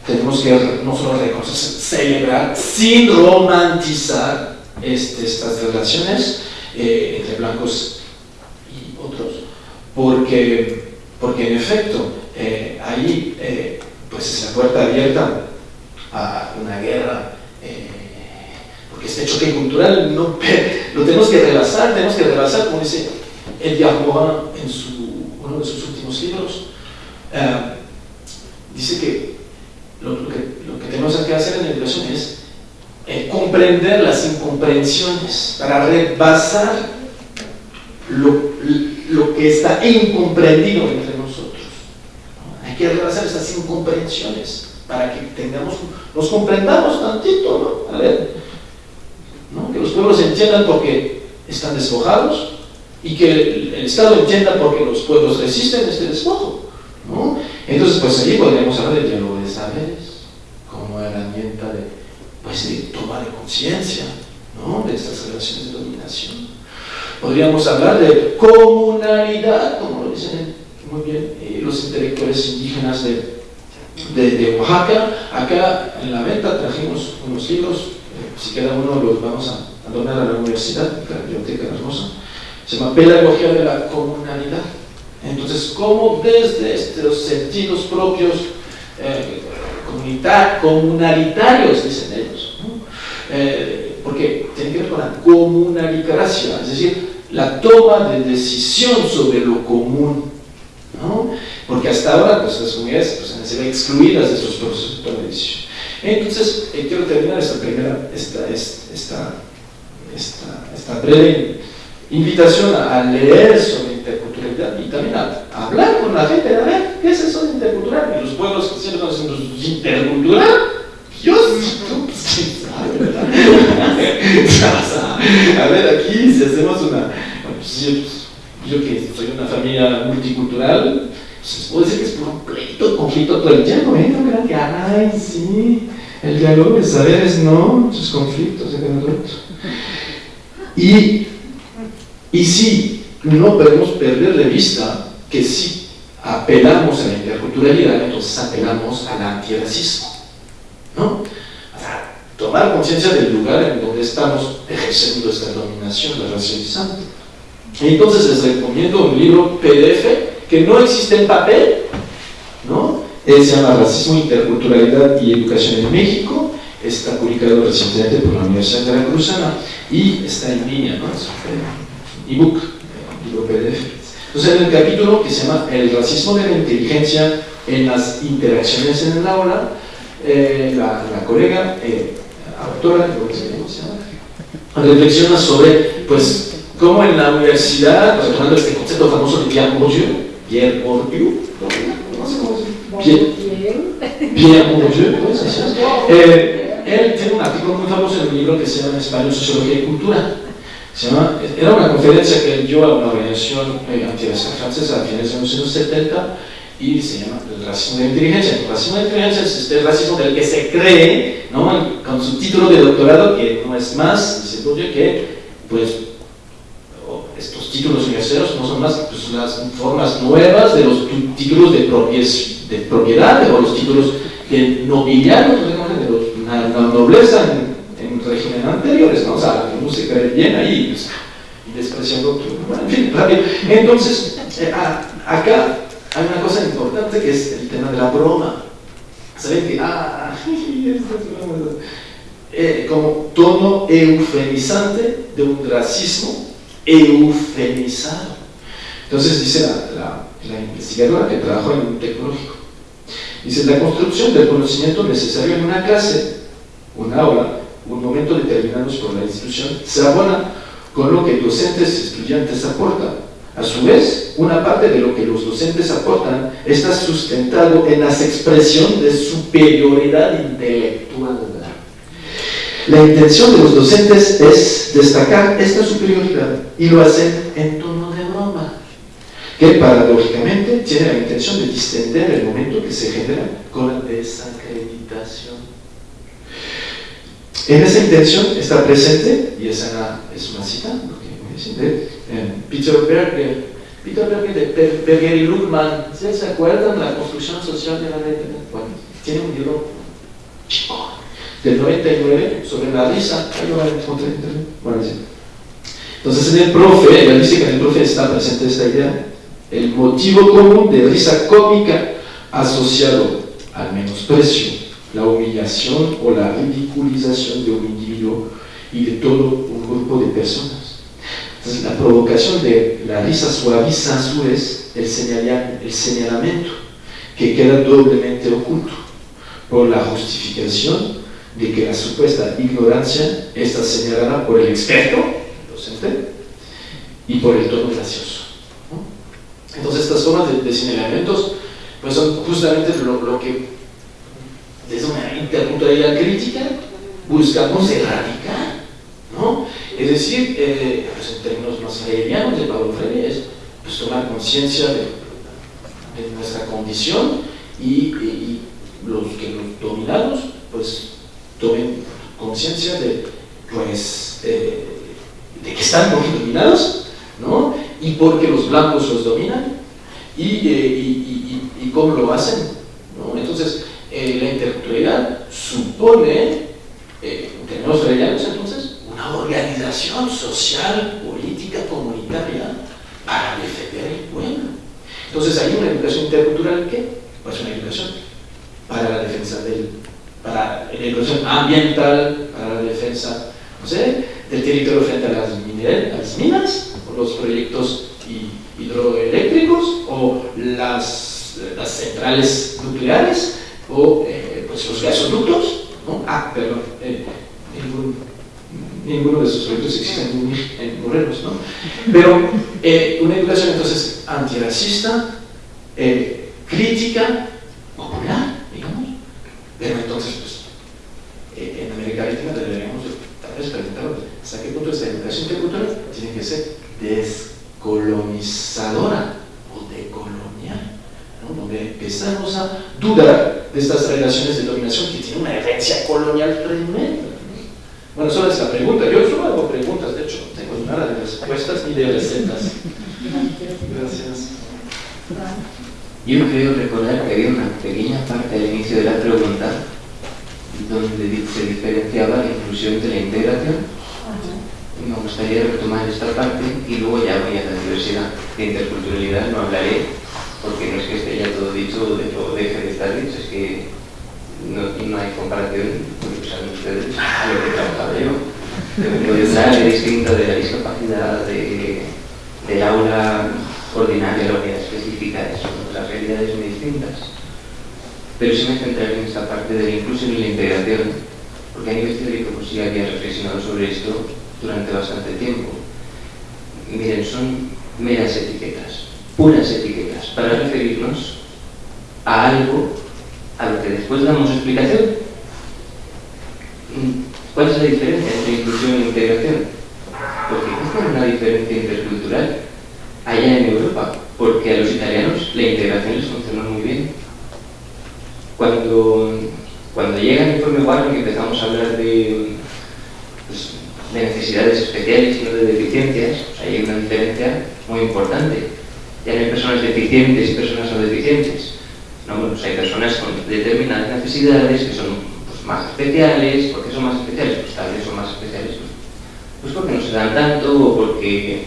Tenemos que no solo reconocer, celebrar sin romantizar este, estas relaciones eh, entre blancos y otros, porque, porque en efecto eh, ahí eh, pues es la puerta abierta a una guerra, porque este choque cultural no, lo tenemos que rebasar, tenemos que rebasar, como dice Edgar Morin en su, uno de sus últimos libros, dice que lo, que lo, que tenemos que hacer en la educación es comprender las incomprensiones, para rebasar lo, lo que está incomprendido entre nosotros. Hay que rebasar esas incomprensiones para que tengamos, nos comprendamos tantito, ¿no? Que los pueblos entiendan porque están despojados y que el, Estado entienda porque los pueblos resisten este despojo. ¿no? Entonces, pues allí podríamos hablar del diálogo de de, pues, de toma de conciencia ¿no? de estas relaciones de dominación. Podríamos hablar de comunalidad, como lo dicen muy bien eh, los intelectuales indígenas de, de, Oaxaca. Acá en la venta trajimos unos libros, eh, si cada uno los vamos a, a donar a la universidad, la biblioteca hermosa. Se llama Pedagogía de la Comunalidad. Entonces, cómo desde estos sentidos propios eh, comunalitarios, dicen ellos, eh, porque tiene que ver con la comunalicracia, es decir, la toma de decisión sobre lo común, porque hasta ahora pues, las comunidades pues, han sido excluidas de esos procesos de toma de decisión. Entonces, eh, quiero terminar esta primera, esta, esta, esta, esta, breve invitación a, a leer sobre interculturalidad y también a, hablar con la gente, a ver, ¿qué es eso de intercultural? Y los pueblos siempre nos dicen, ¿intercultural? Dios, tú, pues, a ver, aquí si hacemos una, pues, yo, yo, que soy una familia multicultural, pues puedo decir que es por un conflicto todo el tiempo, ¿eh? No crean que, ay, sí, el diálogo de saberes, no, muchos conflictos, y y sí, no podemos perder de vista que si apelamos a la interculturalidad, entonces apelamos al antirracismo. ¿no? Tomar conciencia del lugar en donde estamos ejerciendo esta dominación, la racializante. Entonces les recomiendo un libro PDF que no existe en papel, ¿no? Él se llama Racismo, Interculturalidad y Educación en México, está publicado recientemente por la Universidad de Veracruzana y está en línea, ¿no? ebook, libro PDF. Entonces, en el capítulo que se llama El racismo de la inteligencia en las interacciones en el aula, eh, la, colega, eh, autora, reflexiona sobre, pues, cómo en la universidad, retomando este concepto famoso de Pierre Bourdieu, Pierre Bourdieu, Pierre, Pierre Bourdieu, pues, eh, él tiene un artículo muy famoso en un libro que se llama Español, Sociología y Cultura, era una conferencia que dio a una organización eh, antirracista francesa a finales de los años 70 y se llama el racismo de inteligencia. El racismo de inteligencia es este racismo del que se cree, ¿no? con su título de doctorado, que no es más, dice Bourdieu, que pues, estos títulos universitarios no son más pues, las formas nuevas de los títulos de, de propiedad o los títulos de nobiliarios, de la, nobleza en, en régimen anteriores, ¿no? O se cree bien ahí pues, y rápido. Entonces, eh, acá hay una cosa importante que es el tema de la broma. ¿Saben que? Ah, eh, como tono eufemizante de un racismo eufemizado. Entonces dice la, la, la investigadora que trabajó en un tecnológico, dice, la construcción del conocimiento necesario en una clase, una aula, un momento determinados por la institución, se abona con lo que docentes y estudiantes aportan. A su vez, una parte de lo que los docentes aportan está sustentado en las expresiones de superioridad intelectual. La intención de los docentes es destacar esta superioridad y lo hacen en tono de broma, que paradójicamente tiene la intención de distender el momento que se genera con la desacreditación. En esa intención está presente, y esa es una cita de eh, Peter Berger, Peter Berger de Berger y Luckman, ¿se acuerdan la construcción social de la red? Bueno, tiene un libro chico del 99 sobre la risa. Entonces en el profe, él dice que en el profe está presente esta idea, el motivo común de risa cómica asociado al menosprecio la humillación o la ridiculización de un individuo y de todo un grupo de personas. Entonces, la provocación de la risa suaviza a su vez el, el señalamiento que queda doblemente oculto por la justificación de que la supuesta ignorancia está señalada por el experto, el docente, y por el tono gracioso. Entonces estas formas de, de señalamientos pues son justamente lo, lo que desde una interculturalidad crítica buscamos erradicar. ¿no? Es decir, eh, pues en términos más hegelianos de Pablo Freire, es pues, tomar conciencia de, de, nuestra condición y, los que los dominados pues tomen conciencia de, pues, eh, de que están dominados ¿no? y porque los blancos los dominan y, eh, y, y cómo lo hacen. ¿no? Entonces, eh, la interculturalidad supone, eh, en términos entonces, una organización social, política, comunitaria para defender el pueblo. Entonces hay una educación intercultural que, pues una educación para la defensa del, para la educación ambiental, para la defensa, no sé, del territorio frente a las, las minas, o los proyectos hidroeléctricos, o las centrales nucleares, o eh, pues los gasoductos, ¿no? Ah, perdón, eh, ninguno de esos proyectos existen en, en Morelos, ¿no? Pero eh, una educación entonces antirracista, crítica, popular, digamos, pero entonces pues en América Latina deberíamos tal vez preguntarnos hasta qué punto esta educación intercultural tiene que ser descolonizadora o decolonial, donde empezamos a dudar de estas relaciones de dominación que tienen una herencia colonial tremenda. Bueno, solo es la pregunta. Yo solo hago preguntas, de hecho, no tengo nada de respuestas ni de recetas. Gracias. Yo creo recordar que había una pequeña parte al inicio de la pregunta donde se diferenciaba la inclusión de la integración. Me gustaría retomar esta parte y luego ya voy a la diversidad. De interculturalidad no hablaré porque no es que esté ya todo dicho de deje de estar dicho, es que no, hay comparación, porque saben ustedes lo que he trabajado yo. Puede ser distinto de la discapacidad, de, del aula ordinaria, la unidad específica, son las realidades muy distintas. Pero sí me centraré en esta parte de la inclusión y la integración, porque a nivel teórico pues sí había reflexionado sobre esto durante bastante tiempo. Miren, son meras etiquetas, puras etiquetas, para referirnos a algo a lo que después damos explicación. ¿Cuál es la diferencia entre inclusión e integración? Porque existe una diferencia intercultural allá en Europa, porque a los italianos la integración les funcionó muy bien. Cuando, cuando llega el informe Warren y empezamos a hablar de, pues, de necesidades especiales y no de deficiencias, hay una diferencia muy importante. Ya hay personas deficientes y personas no deficientes. ¿no? Pues hay personas con determinadas necesidades que son pues, más especiales. ¿Por qué son más especiales? Pues tal vez son más especiales pues, pues porque no se dan tanto o porque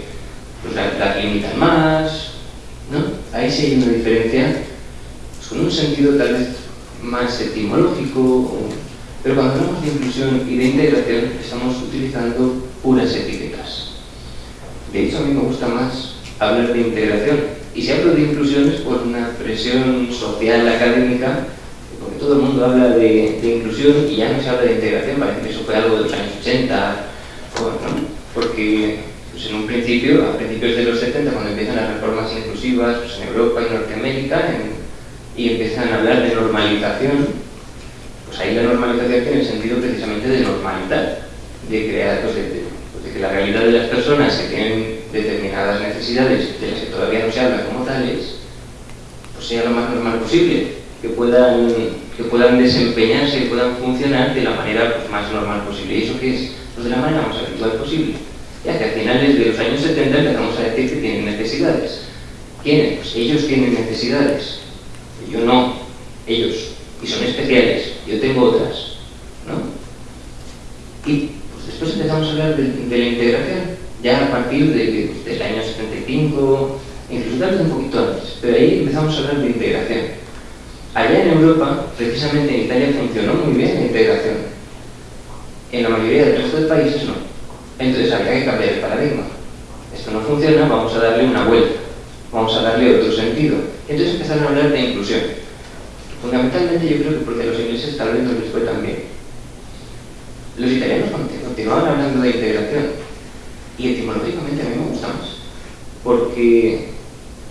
pues, las la limitan más. ¿no? Ahí sí hay una diferencia pues, con un sentido tal vez más etimológico. O, pero cuando hablamos de inclusión y de integración estamos utilizando puras etiquetas. De hecho, a mí me gusta más hablar de integración. Y si hablo de inclusión es por una presión social académica, porque todo el mundo habla de, de inclusión y ya no se habla de integración, parece que eso fue algo de los años 80, bueno, porque pues en un principio, a principios de los 70, cuando empiezan las reformas inclusivas pues en Europa y Norteamérica, en, y empiezan a hablar de normalización, pues ahí la normalización tiene el sentido precisamente de normalizar, de crear, pues de, pues que la realidad de las personas que tienen determinadas necesidades de las que todavía no se habla como tales, pues sea lo más normal posible, que puedan, que puedan desempeñarse, que puedan funcionar de la manera pues, más normal posible. ¿Y eso qué es? Pues de la manera más habitual posible. Ya que a finales de los años 70 empezamos a decir que tienen necesidades. ¿Quiénes? Pues ellos tienen necesidades. Yo no. Ellos. Y son especiales. Yo tengo otras. ¿no? Y pues, después empezamos a hablar de, de la integración ya a partir de, del año 75, incluso tal vez un poquito antes, pero ahí empezamos a hablar de integración. Allá en Europa, precisamente en Italia, funcionó muy bien la integración. En la mayoría del resto de países no. Entonces había que cambiar el paradigma. Esto no funciona, vamos a darle una vuelta, vamos a darle otro sentido. Entonces empezaron a hablar de inclusión. Fundamentalmente yo creo que porque los ingleses tal vez no les fue tan bien. los italianos continuaban hablando de integración y etimológicamente a mí me gusta más. Porque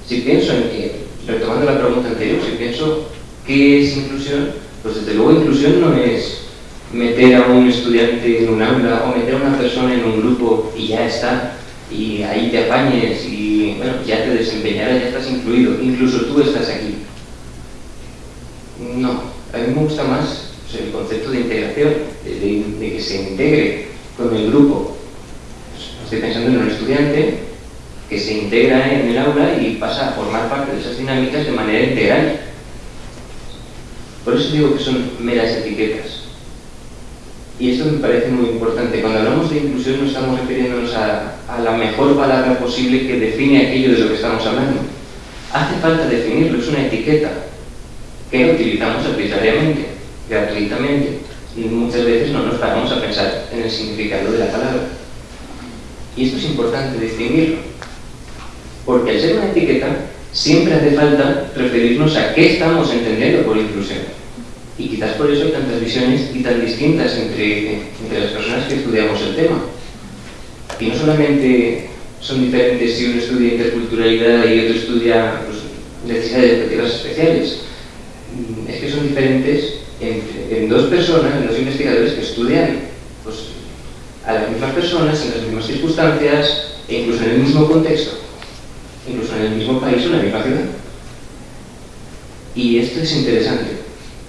si pienso en que, retomando la pregunta anterior, si pienso qué es inclusión, pues desde luego inclusión no es meter a un estudiante en un aula o meter a una persona en un grupo y ya está, y ahí te apañes y bueno, ya te desempeñarás, ya estás incluido, incluso tú estás aquí. No, a mí me gusta más el concepto de integración, de, que se integre con el grupo. Estoy pensando en un estudiante que se integra en el aula y pasa a formar parte de esas dinámicas de manera integral. Por eso digo que son meras etiquetas. Y esto me parece muy importante. Cuando hablamos de inclusión no estamos refiriéndonos a, la mejor palabra posible que define aquello de lo que estamos hablando. Hace falta definirlo, es una etiqueta que utilizamos arbitrariamente gratuitamente y muchas veces no nos paramos a pensar en el significado de la palabra. Y esto es importante distinguirlo, porque al ser una etiqueta siempre hace falta referirnos a qué estamos entendiendo por inclusión. Y quizás por eso hay tantas visiones y tan distintas entre, entre las personas que estudiamos el tema. Y no solamente son diferentes si uno estudia interculturalidad y otro estudia pues, necesidades educativas especiales, es que son diferentes en, dos personas, en dos investigadores que estudian pues, a las mismas personas, en las mismas circunstancias, e incluso en el mismo contexto, incluso en el mismo país o en la misma ciudad. Y esto es interesante.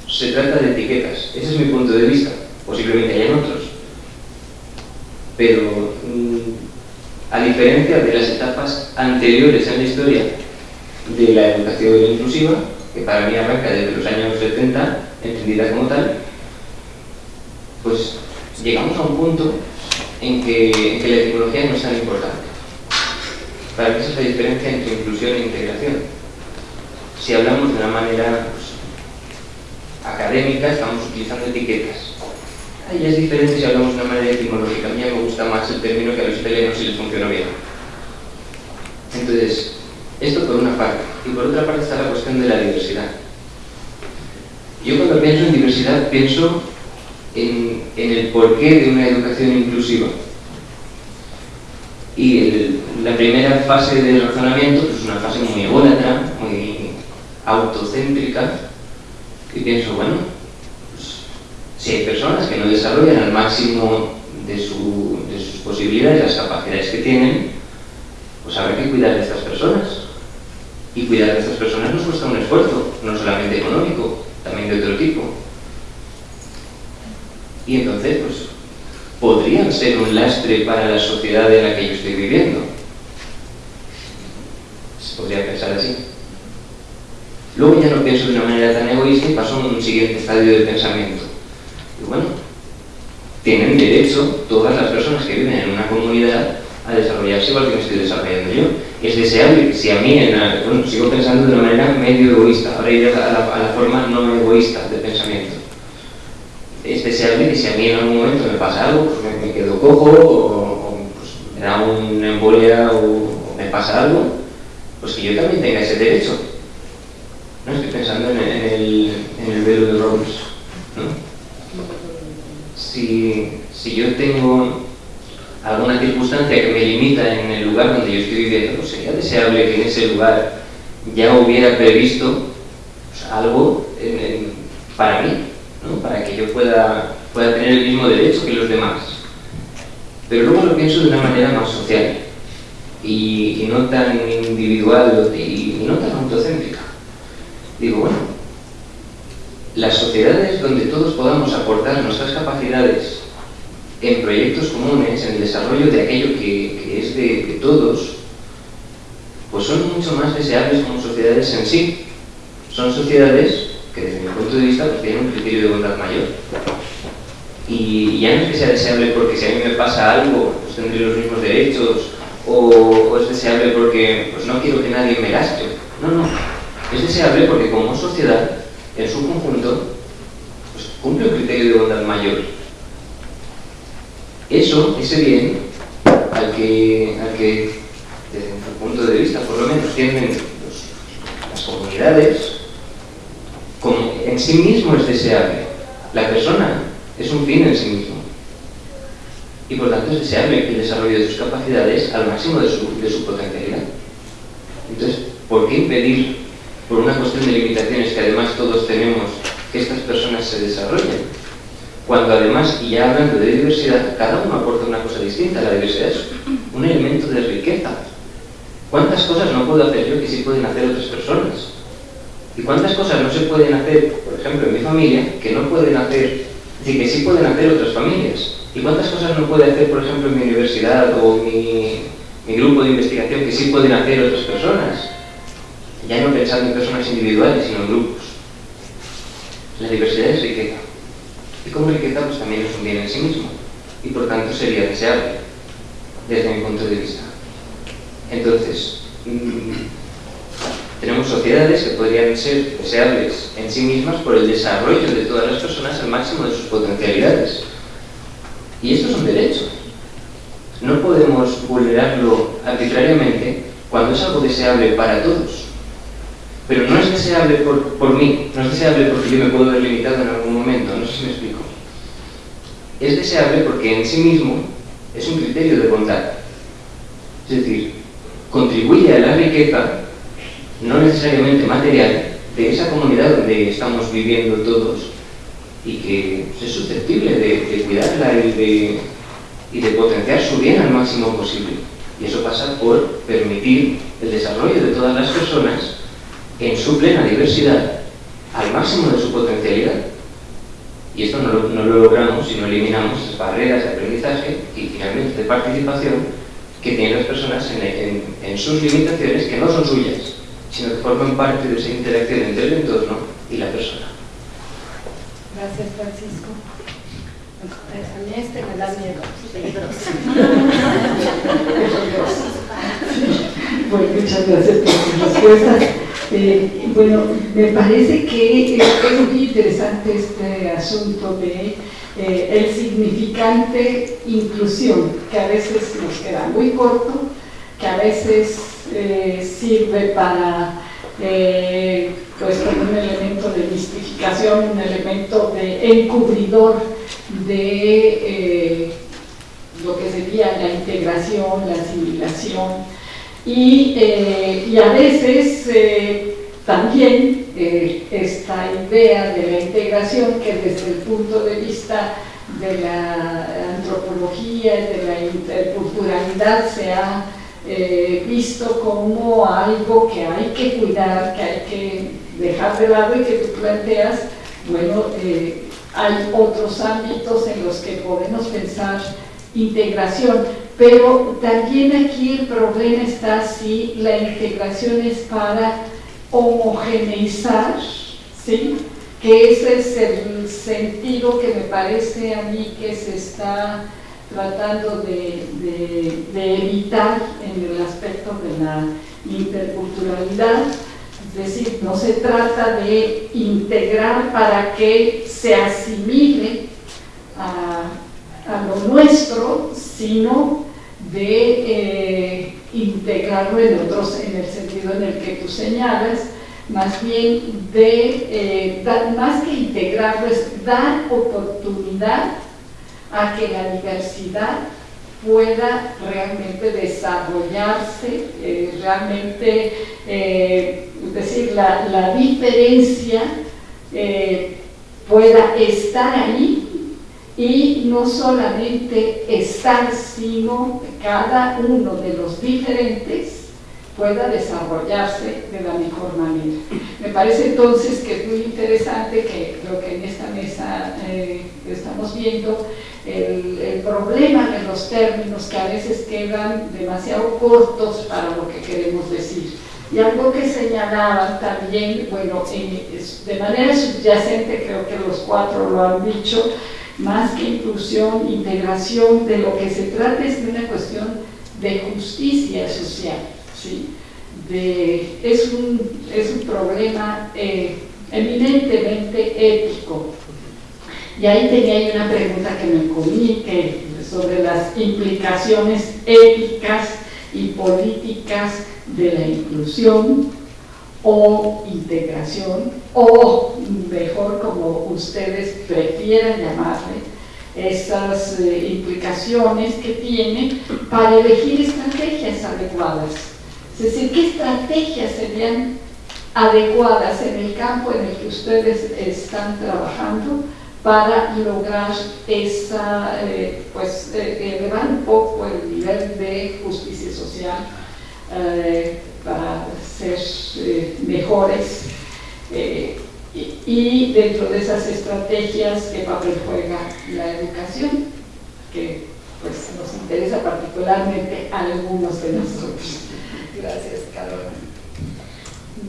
Se trata de etiquetas. Ese es mi punto de vista. Posiblemente hayan otros. Pero, mm, a diferencia de las etapas anteriores en la historia de la educación inclusiva, que para mí arranca desde los años 70, entendida como tal, pues llegamos a un punto en que, la etimología no es tan importante. Para mí esa es la diferencia entre inclusión e integración. Si hablamos de una manera pues, académica, estamos utilizando etiquetas. Ahí es diferente si hablamos de una manera etimológica. A mí me gusta más el término que a los italianos si les funciona bien. Entonces, esto por una parte. Y por otra parte está la cuestión de la diversidad. Yo cuando pienso en diversidad pienso en, el porqué de una educación inclusiva. Y la primera fase del razonamiento pues, es una fase muy ególatra, muy autocéntrica, y pienso, bueno, pues, si hay personas que no desarrollan al máximo de, de sus posibilidades, las capacidades que tienen, pues habrá que cuidar de estas personas. Y cuidar de estas personas nos cuesta un esfuerzo, no solamente económico, también de otro tipo. Y entonces, pues, podrían ser un lastre para la sociedad en la que yo estoy viviendo. Se podría pensar así. Luego ya no pienso de una manera tan egoísta y paso a un siguiente estadio de pensamiento. Y bueno, tienen derecho todas las personas que viven en una comunidad a desarrollarse igual que me estoy desarrollando yo. Es deseable si a mí, bueno, sigo pensando de una manera medio egoísta, ahora iré a la, a la forma no egoísta de pensamiento. Es deseable que si a mí en algún momento me pasa algo, pues me, quedo cojo o, pues me da una embolia o, me pasa algo, pues que yo también tenga ese derecho. No estoy pensando en, el, en el velo de Rawls. Si, si yo tengo alguna circunstancia que me limita en el lugar donde yo estoy viviendo, pues sería deseable que en ese lugar ya hubiera previsto pues, algo para mí, para que yo pueda, pueda tener el mismo derecho que los demás. Pero luego lo pienso de una manera más social y, no tan individual y no tan autocéntrica. Digo, bueno, las sociedades donde todos podamos aportar nuestras capacidades en proyectos comunes, en el desarrollo de aquello que, es de, todos, pues son mucho más deseables como sociedades en sí. Son sociedades que desde mi punto de vista pues, tienen un criterio de bondad mayor. Y ya no es que sea deseable porque si a mí me pasa algo, pues tendré los mismos derechos, o, es deseable porque pues, no quiero que nadie me gaste. No, no. Es deseable porque como sociedad, en su conjunto, pues, cumple un criterio de bondad mayor eso, ese bien, al que, al que desde mi punto de vista, por lo menos, tienen las comunidades, en sí mismo es deseable. La persona es un fin en sí mismo. y por tanto es deseable el desarrollo de sus capacidades al máximo de su, de su potencialidad. Entonces, ¿por qué impedir, por una cuestión de limitaciones que además todos tenemos, que estas personas se desarrollen? Cuando además, y ya hablando de diversidad, cada uno aporta una cosa distinta. La diversidad es un elemento de riqueza. ¿Cuántas cosas no puedo hacer yo que sí pueden hacer otras personas? ¿Y cuántas cosas no se pueden hacer, ejemplo, en mi familia, que no pueden hacer, y que sí pueden hacer otras familias? ¿Y cuántas cosas no puede hacer, por ejemplo, en mi universidad o mi, mi grupo de investigación que sí pueden hacer otras personas? Ya no pensando en personas individuales, sino en grupos. La diversidad es riqueza. Y como riqueza, pues también es un bien en sí mismo. Y por tanto sería deseable, desde mi punto de vista. Entonces, mmm, tenemos sociedades que podrían ser deseables en sí mismas por el desarrollo de todas las personas al máximo de sus potencialidades. Y esto es un derecho. No podemos vulnerarlo arbitrariamente cuando es algo deseable para todos. Pero no es deseable por, por mí, no es deseable porque yo me puedo ver limitado en algún momento, no sé si me explico. Es deseable porque en sí mismo es un criterio de bondad. Es decir, contribuye a la riqueza, no necesariamente material, de esa comunidad donde estamos viviendo todos y que es susceptible de, cuidarla y de, y de potenciar su bien al máximo posible. Y eso pasa por permitir el desarrollo de todas las personas en su plena diversidad al máximo de su potencialidad. Y esto no lo, logramos si no eliminamos las barreras de aprendizaje y finalmente de participación que tienen las personas en, en sus limitaciones que no son suyas, sino que forman parte de esa interacción entre el entorno y la persona. Gracias, Francisco. A mí este me da miedo. Bueno, muchas gracias por sus respuestas. Eh, bueno, me parece que es muy interesante este asunto de eh, el significante inclusión, que a veces nos queda muy corto, que a veces eh, sirve para eh, pues como un elemento de mistificación, un elemento de encubridor de eh, lo que sería la integración, la asimilación. Y, y a veces también esta idea de la integración que desde el punto de vista de la antropología y de la interculturalidad se ha eh, visto como algo que hay que cuidar, que hay que dejar de lado y que tú planteas, bueno, eh, hay otros ámbitos en los que podemos pensar integración, pero también aquí el problema está si la integración es para homogeneizar, ¿sí? que ese es el sentido que me parece a mí que se está tratando de, evitar en el aspecto de la interculturalidad. Es decir, no se trata de integrar para que se asimile a, a lo nuestro, sino de eh, integrarlo en otros, en el sentido en el que tú señalas, más bien de, eh, más que integrarlo, es dar oportunidad a que la diversidad pueda realmente desarrollarse, eh, realmente, eh, es decir, la, la diferencia eh, pueda estar ahí y no solamente estar, sino cada uno de los diferentes pueda desarrollarse de la mejor manera. Me parece entonces que es muy interesante que lo que en esta mesa estamos viendo, el, el, problema de los términos que a veces quedan demasiado cortos para lo que queremos decir. Y algo que señalaban también, bueno, de manera subyacente creo que los cuatro lo han dicho, más que inclusión, integración, de lo que se trata es de una cuestión de justicia social. ¿sí? De, es, un, es un problema eh, eminentemente ético. Y ahí tenía una pregunta que me comí que, sobre las implicaciones éticas y políticas de la inclusión o integración, o mejor como ustedes prefieran llamarle, esas eh, implicaciones que tiene para elegir estrategias adecuadas. Es decir, ¿qué estrategias serían adecuadas en el campo en el que ustedes están trabajando para lograr esa, eh, pues, eh, elevar un poco el nivel de justicia social para ser mejores y, dentro de esas estrategias, ¿qué papel juega la educación? Que pues, nos interesa particularmente a algunos de nosotros. Gracias, Carolina.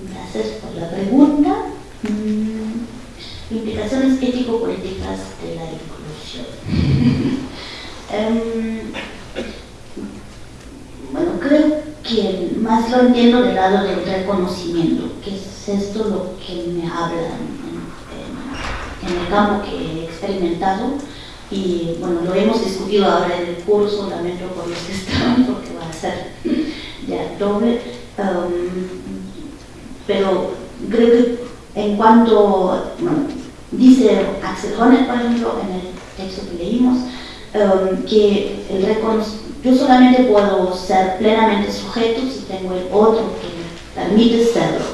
Gracias por la pregunta. Implicaciones ético-políticas de la inclusión. Em, bueno, creo que más lo entiendo del lado del reconocimiento, que es esto lo que me habla en, el campo que he experimentado y bueno, lo hemos discutido ahora en el curso, lamento por los que están porque va a ser ya doble, um, pero creo que en cuanto, bueno, dice Axel Honneth, por ejemplo, en el texto que leímos, um, que el yo solamente puedo ser plenamente sujeto si tengo el otro que me permite serlo.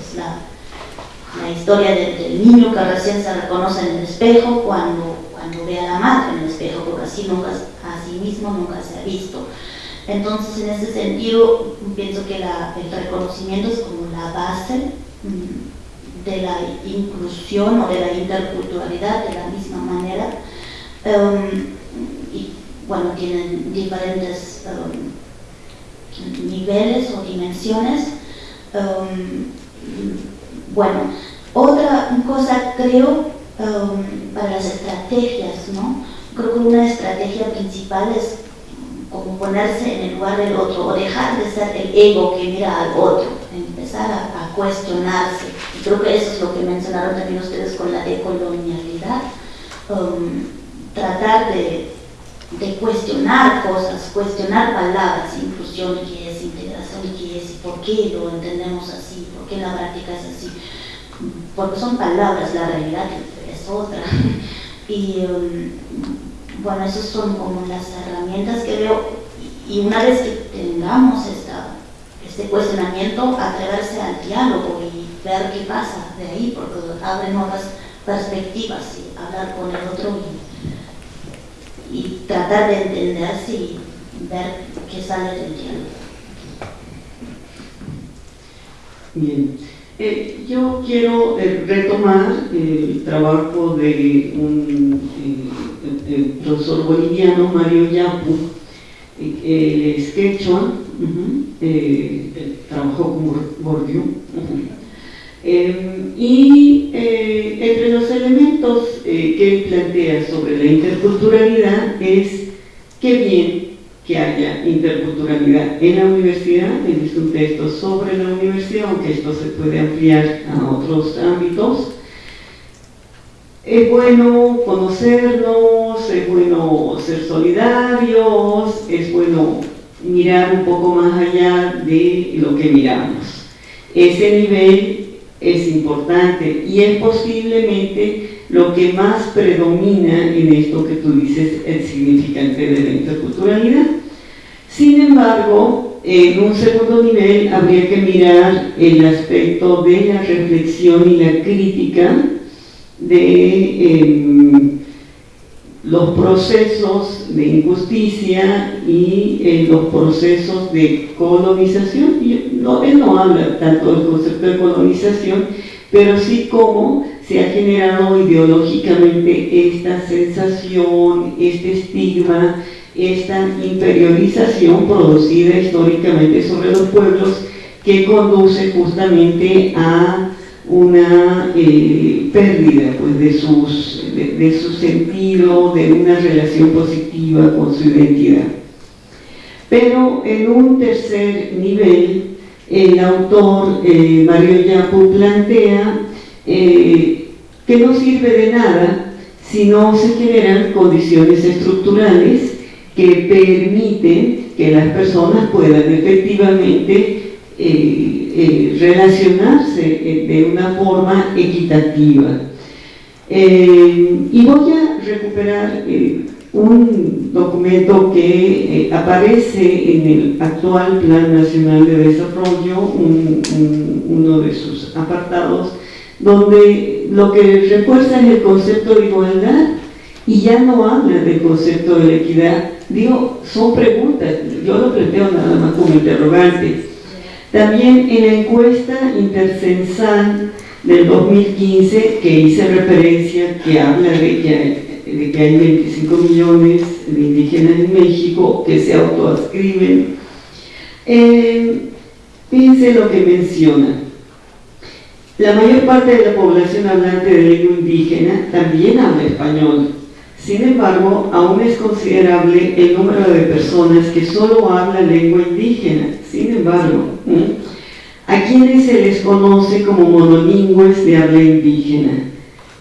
Es la, historia del, niño que recién se reconoce en el espejo cuando, cuando ve a la madre en el espejo, porque así nunca, a sí mismo nunca se ha visto. Entonces, en ese sentido, pienso que el reconocimiento es como la base mm, de la inclusión o de la interculturalidad de la misma manera. Em, bueno, tienen diferentes um, niveles o dimensiones. Um, bueno, otra cosa creo para las estrategias, ¿no? Creo que una estrategia principal es como ponerse en el lugar del otro o dejar de ser el ego que mira al otro, empezar a, cuestionarse. Creo que eso es lo que mencionaron también ustedes con la decolonialidad. tratar de cuestionar cosas, cuestionar palabras, inclusión, qué es, integración, qué es, por qué lo entendemos así, por qué la práctica es así, porque son palabras, la realidad es otra. Y um, bueno, esas son como las herramientas que veo, y una vez que tengamos esta, este cuestionamiento, atreverse al diálogo y ver qué pasa de ahí, porque abre nuevas perspectivas y hablar con el otro y tratar de entenderse y ver qué sale del diálogo. Bien, eh, yo quiero eh, retomar el trabajo de un eh, profesor boliviano, Mario Yapu, el es quechua, trabajó con Bourdieu. Em, y eh, entre los elementos eh, que él plantea sobre la interculturalidad es qué bien que haya interculturalidad en la universidad, él es un texto sobre la universidad, aunque esto se puede ampliar a otros ámbitos. Es bueno conocernos, es bueno ser solidarios, es bueno mirar un poco más allá de lo que miramos. Ese nivel es importante y es posiblemente lo que más predomina en esto que tú dices, el significante de la interculturalidad. Sin embargo, en un segundo nivel habría que mirar el aspecto de la reflexión y la crítica de em, los procesos de injusticia y eh, los procesos de colonización. no, él no habla tanto del concepto de colonización, pero sí cómo se ha generado ideológicamente esta sensación, este estigma, esta inferiorización producida históricamente sobre los pueblos que conduce justamente a una eh, pérdida pues, de, sus, de, su sentido, de una relación positiva con su identidad. Pero en un tercer nivel, el autor eh, Mario Yapu plantea eh, que no sirve de nada si no se generan condiciones estructurales que permiten que las personas puedan efectivamente eh, relacionarse eh, de una forma equitativa. Eh, y voy a recuperar eh, un documento que eh, aparece en el actual Plan Nacional de Desarrollo, uno de sus apartados, donde lo que refuerza es el concepto de igualdad y ya no habla del concepto de equidad. Digo, son preguntas, yo lo planteo nada más como interrogante. También en la encuesta intercensal del 2015, que hice referencia, que habla de que, hay 25 millones de indígenas en México que se autoascriben, eh, fíjense lo que menciona. La mayor parte de la población hablante de lengua indígena también habla español. Sin embargo, aún es considerable el número de personas que solo hablan lengua indígena. Sin embargo, a quienes se les conoce como monolingües de habla indígena.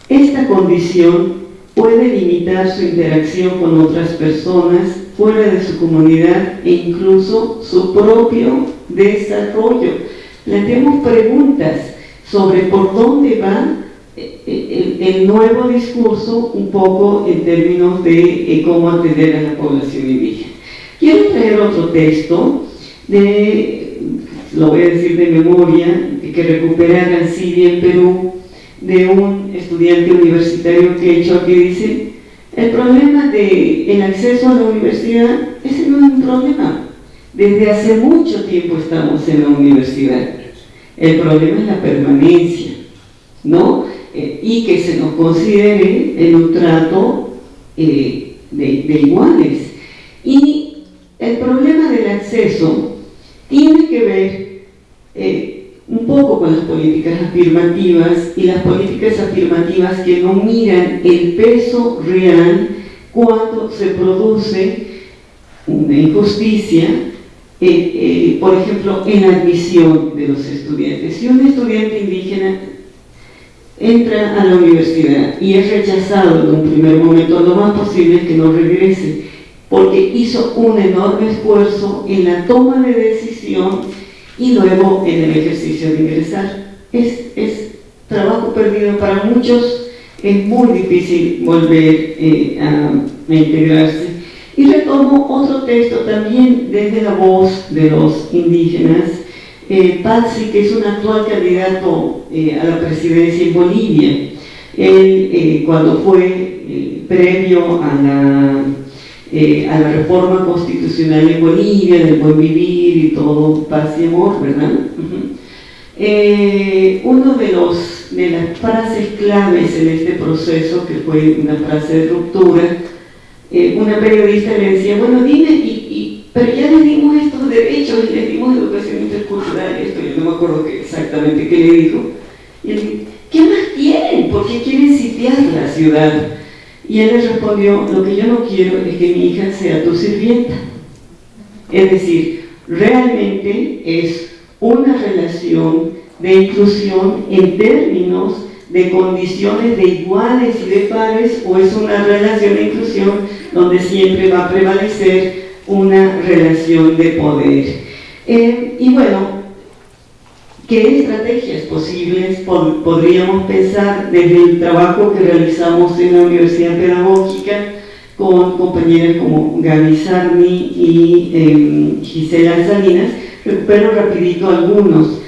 Esta condición puede limitar su interacción con otras personas fuera de su comunidad e incluso su propio desarrollo. Planteemos preguntas sobre por dónde va el, nuevo discurso un poco en términos de eh, cómo atender a la población indígena. Quiero traer otro texto, de, lo voy a decir de memoria, que recupera Gancidia en Perú, de un estudiante universitario que he hecho que dice, el problema del el acceso a la universidad, ese no es un problema. Desde hace mucho tiempo estamos en la universidad el problema es la permanencia, ¿no? Eh, y que se nos considere en un trato eh, de, iguales. Y el problema del acceso tiene que ver eh, un poco con las políticas afirmativas y las políticas afirmativas que no miran el peso real cuando se produce una injusticia por ejemplo, en admisión de los estudiantes. Si un estudiante indígena entra a la universidad y es rechazado en un primer momento, lo más posible que no regrese, porque hizo un enorme esfuerzo en la toma de decisión y luego en el ejercicio de ingresar. Es, es trabajo perdido para muchos, es muy difícil volver eh, a integrarse. Y retomo otro texto también desde la voz de los indígenas, eh, que es un actual candidato eh, a la presidencia en Bolivia. Él, eh, cuando fue eh, previo a la, a la reforma constitucional en Bolivia, del buen vivir y todo paz y amor, ¿verdad? uno de, los, de las frases claves en este proceso, que fue una frase de ruptura, una periodista le decía, bueno, dime, y, pero ya le dimos estos derechos, y le dimos educación intercultural, esto, yo no me acuerdo exactamente qué le dijo. Y él dijo, ¿qué más quieren? ¿Por qué quieren sitiar la ciudad? Y él le respondió, lo que yo no quiero es que mi hija sea tu sirvienta. Es decir, realmente es una relación de inclusión en términos de condiciones de iguales y de pares o es una relación de inclusión donde siempre va a prevalecer una relación de poder. Eh, y bueno, ¿qué estrategias posibles podríamos pensar desde el trabajo que realizamos en la Universidad Pedagógica con compañeras como Gaby Sarni y eh, Gisela Salinas? Recupero rapidito algunos.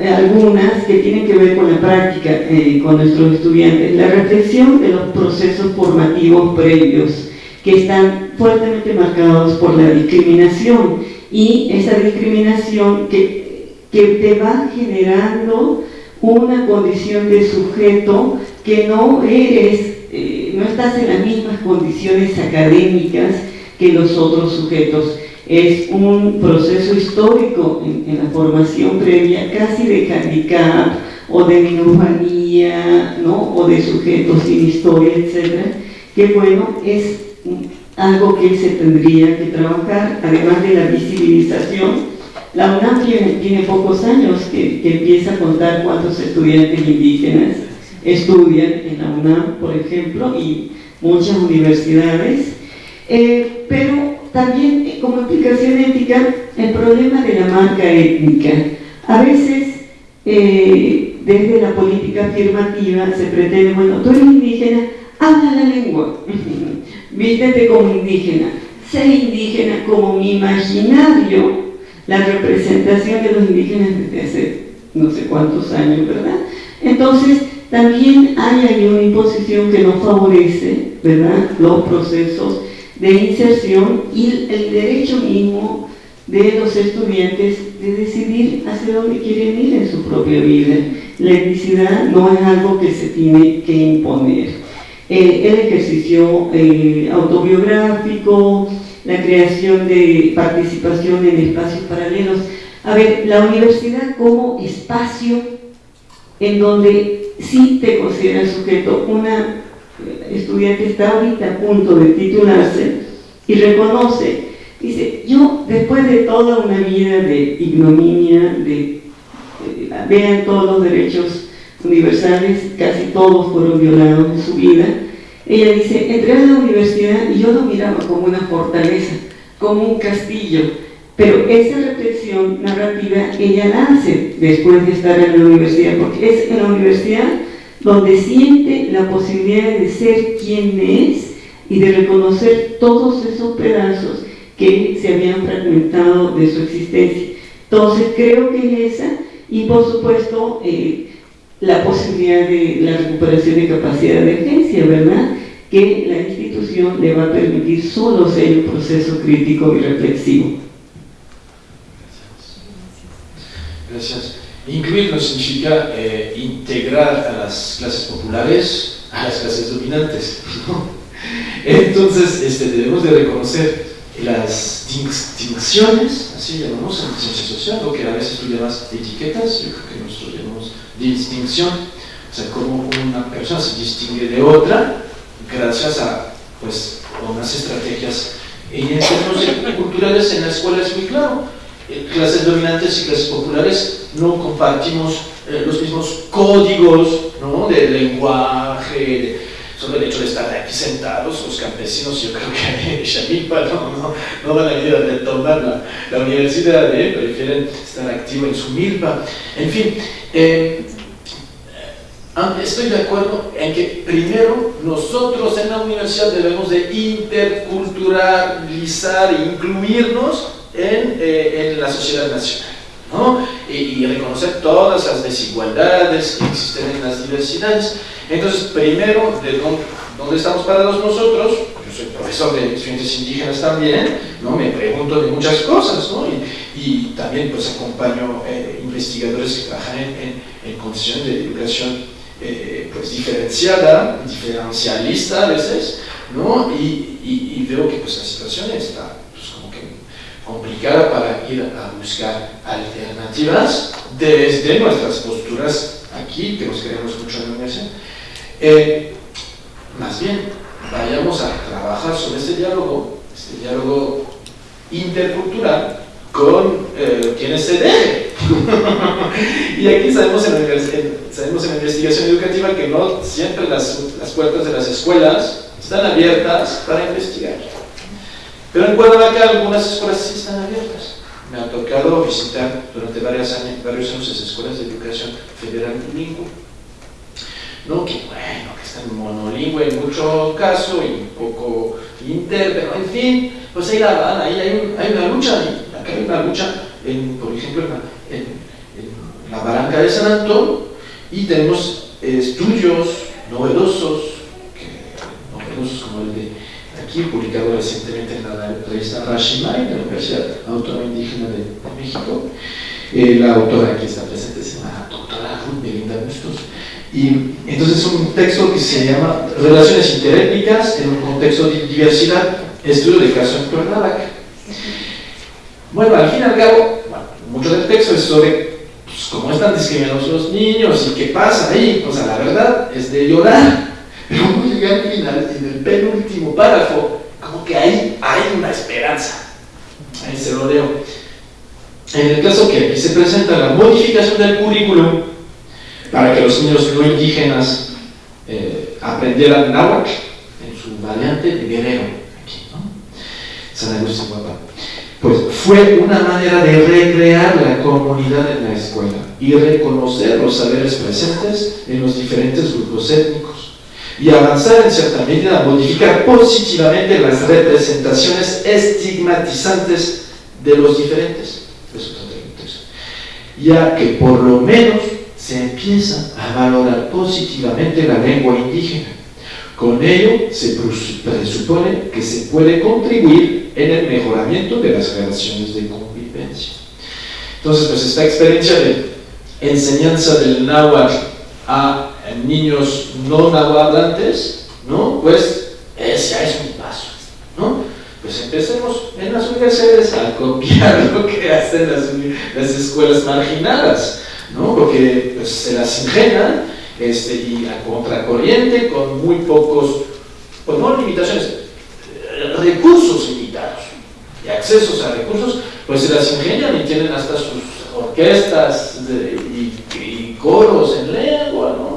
Eh, algunas que tienen que ver con la práctica eh, con nuestros estudiantes, la reflexión de los procesos formativos previos que están fuertemente marcados por la discriminación y esa discriminación que, que te va generando una condición de sujeto que no eres, eh, no estás en las mismas condiciones académicas que los otros sujetos es un proceso histórico en, la formación previa, casi de handicap o de minusvalía, ¿no? o de sujetos sin historia, etc. Que bueno, es algo que se tendría que trabajar, además de la visibilización. La UNAM tiene, pocos años que, empieza a contar cuántos estudiantes indígenas estudian en la UNAM, por ejemplo, y muchas universidades, eh, pero también eh, como implicación ética el problema de la marca étnica. A veces eh, desde la política afirmativa se pretende, bueno, tú eres indígena, habla la lengua, vístete como indígena, sé indígena como mi imaginario, la representación de los indígenas desde hace no sé cuántos años, ¿verdad? Entonces, también hay ahí una imposición que no favorece, ¿verdad?, los procesos de inserción y el derecho mismo de los estudiantes de decidir hacia dónde quieren ir en su propia vida. La etnicidad no es algo que se tiene que imponer. Eh, el ejercicio eh, autobiográfico, la creación de participación en espacios paralelos. A ver, la universidad como espacio en donde sí te consideras sujeto, una estudiante está ahorita a punto de titularse y reconoce Dice, yo después de toda una vida de ignominia, de, vean todos los derechos universales, casi todos fueron violados en su vida, ella dice, entré a la universidad y yo lo miraba como una fortaleza, como un castillo, pero esa reflexión narrativa ella la hace después de estar en la universidad, porque es en la universidad donde siente la posibilidad de ser quien es y de reconocer todos esos pedazos que se habían fragmentado de su existencia. Entonces creo que es esa y por supuesto eh, la posibilidad de la recuperación de capacidad de agencia, ¿verdad? Que la institución le va a permitir solo ser un proceso crítico y reflexivo. Gracias. Incluir no significa eh, integrar a las clases populares a las clases dominantes. Entonces este, debemos de reconocer las distinciones, así llamamos en ciencia social, lo que a veces tú llamas etiquetas, yo creo que nosotros llamamos distinción, o sea, cómo una persona se distingue de otra gracias a pues, unas estrategias. Y en términos culturales en la escuela es muy claro, eh, clases dominantes y clases populares no compartimos eh, los mismos códigos ¿no? de lenguaje, solo el hecho de estar aquí sentados, los campesinos, yo creo que Shamilpa no, no, van a ir a retomar la, universidad, ¿eh? prefieren estar activos en su milpa. En fin, eh, estoy de acuerdo en que primero nosotros en la universidad debemos de interculturalizar incluirnos en, eh, en la sociedad nacional. Y, reconocer todas las desigualdades que existen en las diversidades. Entonces, primero, ¿de dónde, estamos parados nosotros? Yo soy profesor de estudiantes indígenas también, ¿no? me pregunto de muchas cosas, ¿no? y, también pues acompaño eh, investigadores que trabajan en, condiciones de educación eh, pues diferenciada, diferencialista a veces, ¿no? y, veo que pues la situación está complicada para ir a buscar alternativas desde nuestras posturas aquí, que nos queremos mucho en la universidad, eh, más bien, vayamos a trabajar sobre este diálogo, este diálogo intercultural con eh, quienes se debe. y aquí sabemos en, sabemos en la investigación educativa que no siempre las, las puertas de las escuelas están abiertas para investigar. Pero en Cuernavaca algunas escuelas sí están abiertas. Me ha tocado visitar durante varios años, varios escuelas de educación federal bilingüe ¿no? que bueno, que están monolingüe en mucho caso y un poco inter, pero en fin, pues ahí la van, ahí hay, una lucha, acá hay una lucha, en, por ejemplo, en, la barranca de San Antón, y tenemos estudios novedosos, novedosos como el de publicado recientemente en la revista Rashimai, de la Universidad Autónoma Indígena de, México, eh, la autora que está presente se llama doctora Ruth Melinda Bustos, y entonces es un texto que se llama Relaciones interétnicas en un contexto de diversidad, estudio de caso en Cuernavaca. Bueno, al fin y al cabo, mucho del texto es sobre pues, cómo están discriminados los niños y qué pasa ahí. O sea, la verdad es de llorar. Uno llega al final, en el penúltimo párrafo, como que ahí hay una esperanza. Ahí se lo leo. En el caso que aquí se presenta la modificación del currículum para que los niños no indígenas eh, aprendieran náhuatl en su variante de guerrero, aquí, ¿no? San Agustín Guapa. Pues fue una manera de recrear la comunidad en la escuela y reconocer los saberes presentes en los diferentes grupos étnicos. Y avanzar en cierta medida a modificar positivamente las representaciones estigmatizantes de los diferentes, ya que por lo menos se empieza a valorar positivamente la lengua indígena. Con ello se presupone que se puede contribuir en el mejoramiento de las relaciones de convivencia. Entonces, pues esta experiencia de enseñanza del náhuatl a niños no nahuatlantes, ¿no? Pues ese es un paso, ¿no? Pues empecemos en las universidades a copiar lo que hacen las, escuelas marginadas, ¿no? Porque pues, se las ingenian este, y a contracorriente con muy pocos, pues no limitaciones, recursos limitados y accesos a recursos, pues se las ingenian y tienen hasta sus orquestas y, coros en lengua, ¿no?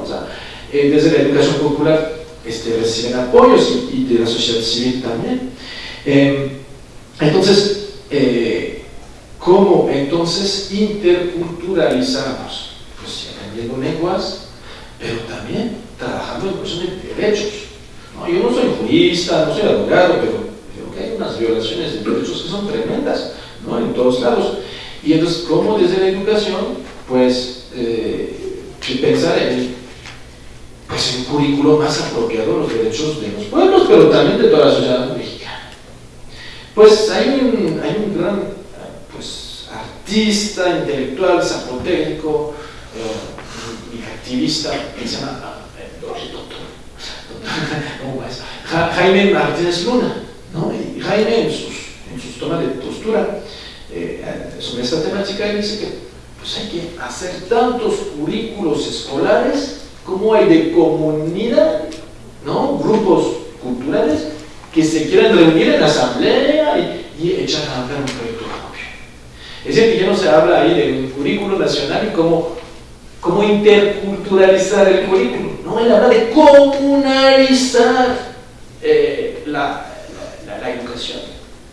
Eh, desde la educación popular este, reciben apoyos y, de la sociedad civil también. Em, entonces, eh, ¿cómo entonces interculturalizamos? Pues aprendiendo lenguas, pero también trabajando en cuestión de derechos. Yo no soy jurista, no soy abogado, pero creo que hay unas violaciones de derechos que son tremendas ¿no? en todos lados. Y entonces, ¿cómo desde la educación? Pues eh, pensar en pues, un currículo más apropiado a los derechos de los pueblos, pero también de toda la sociedad mexicana. Pues hay un, hay un gran pues, artista, intelectual, zapoteco, eh, y activista que se llama Jaime Martínez Luna. ¿no? Y Jaime en sus, en sus tomas de postura eh, sobre esta temática dice que pues hay que hacer tantos currículos escolares como hay de comunidad, ¿no? grupos culturales que se quieran reunir en asamblea y, echar a andar un proyecto propio. Es decir, que ya no se habla ahí de un currículo nacional y cómo, cómo interculturalizar el currículo, no, él habla de comunalizar eh, la, la educación.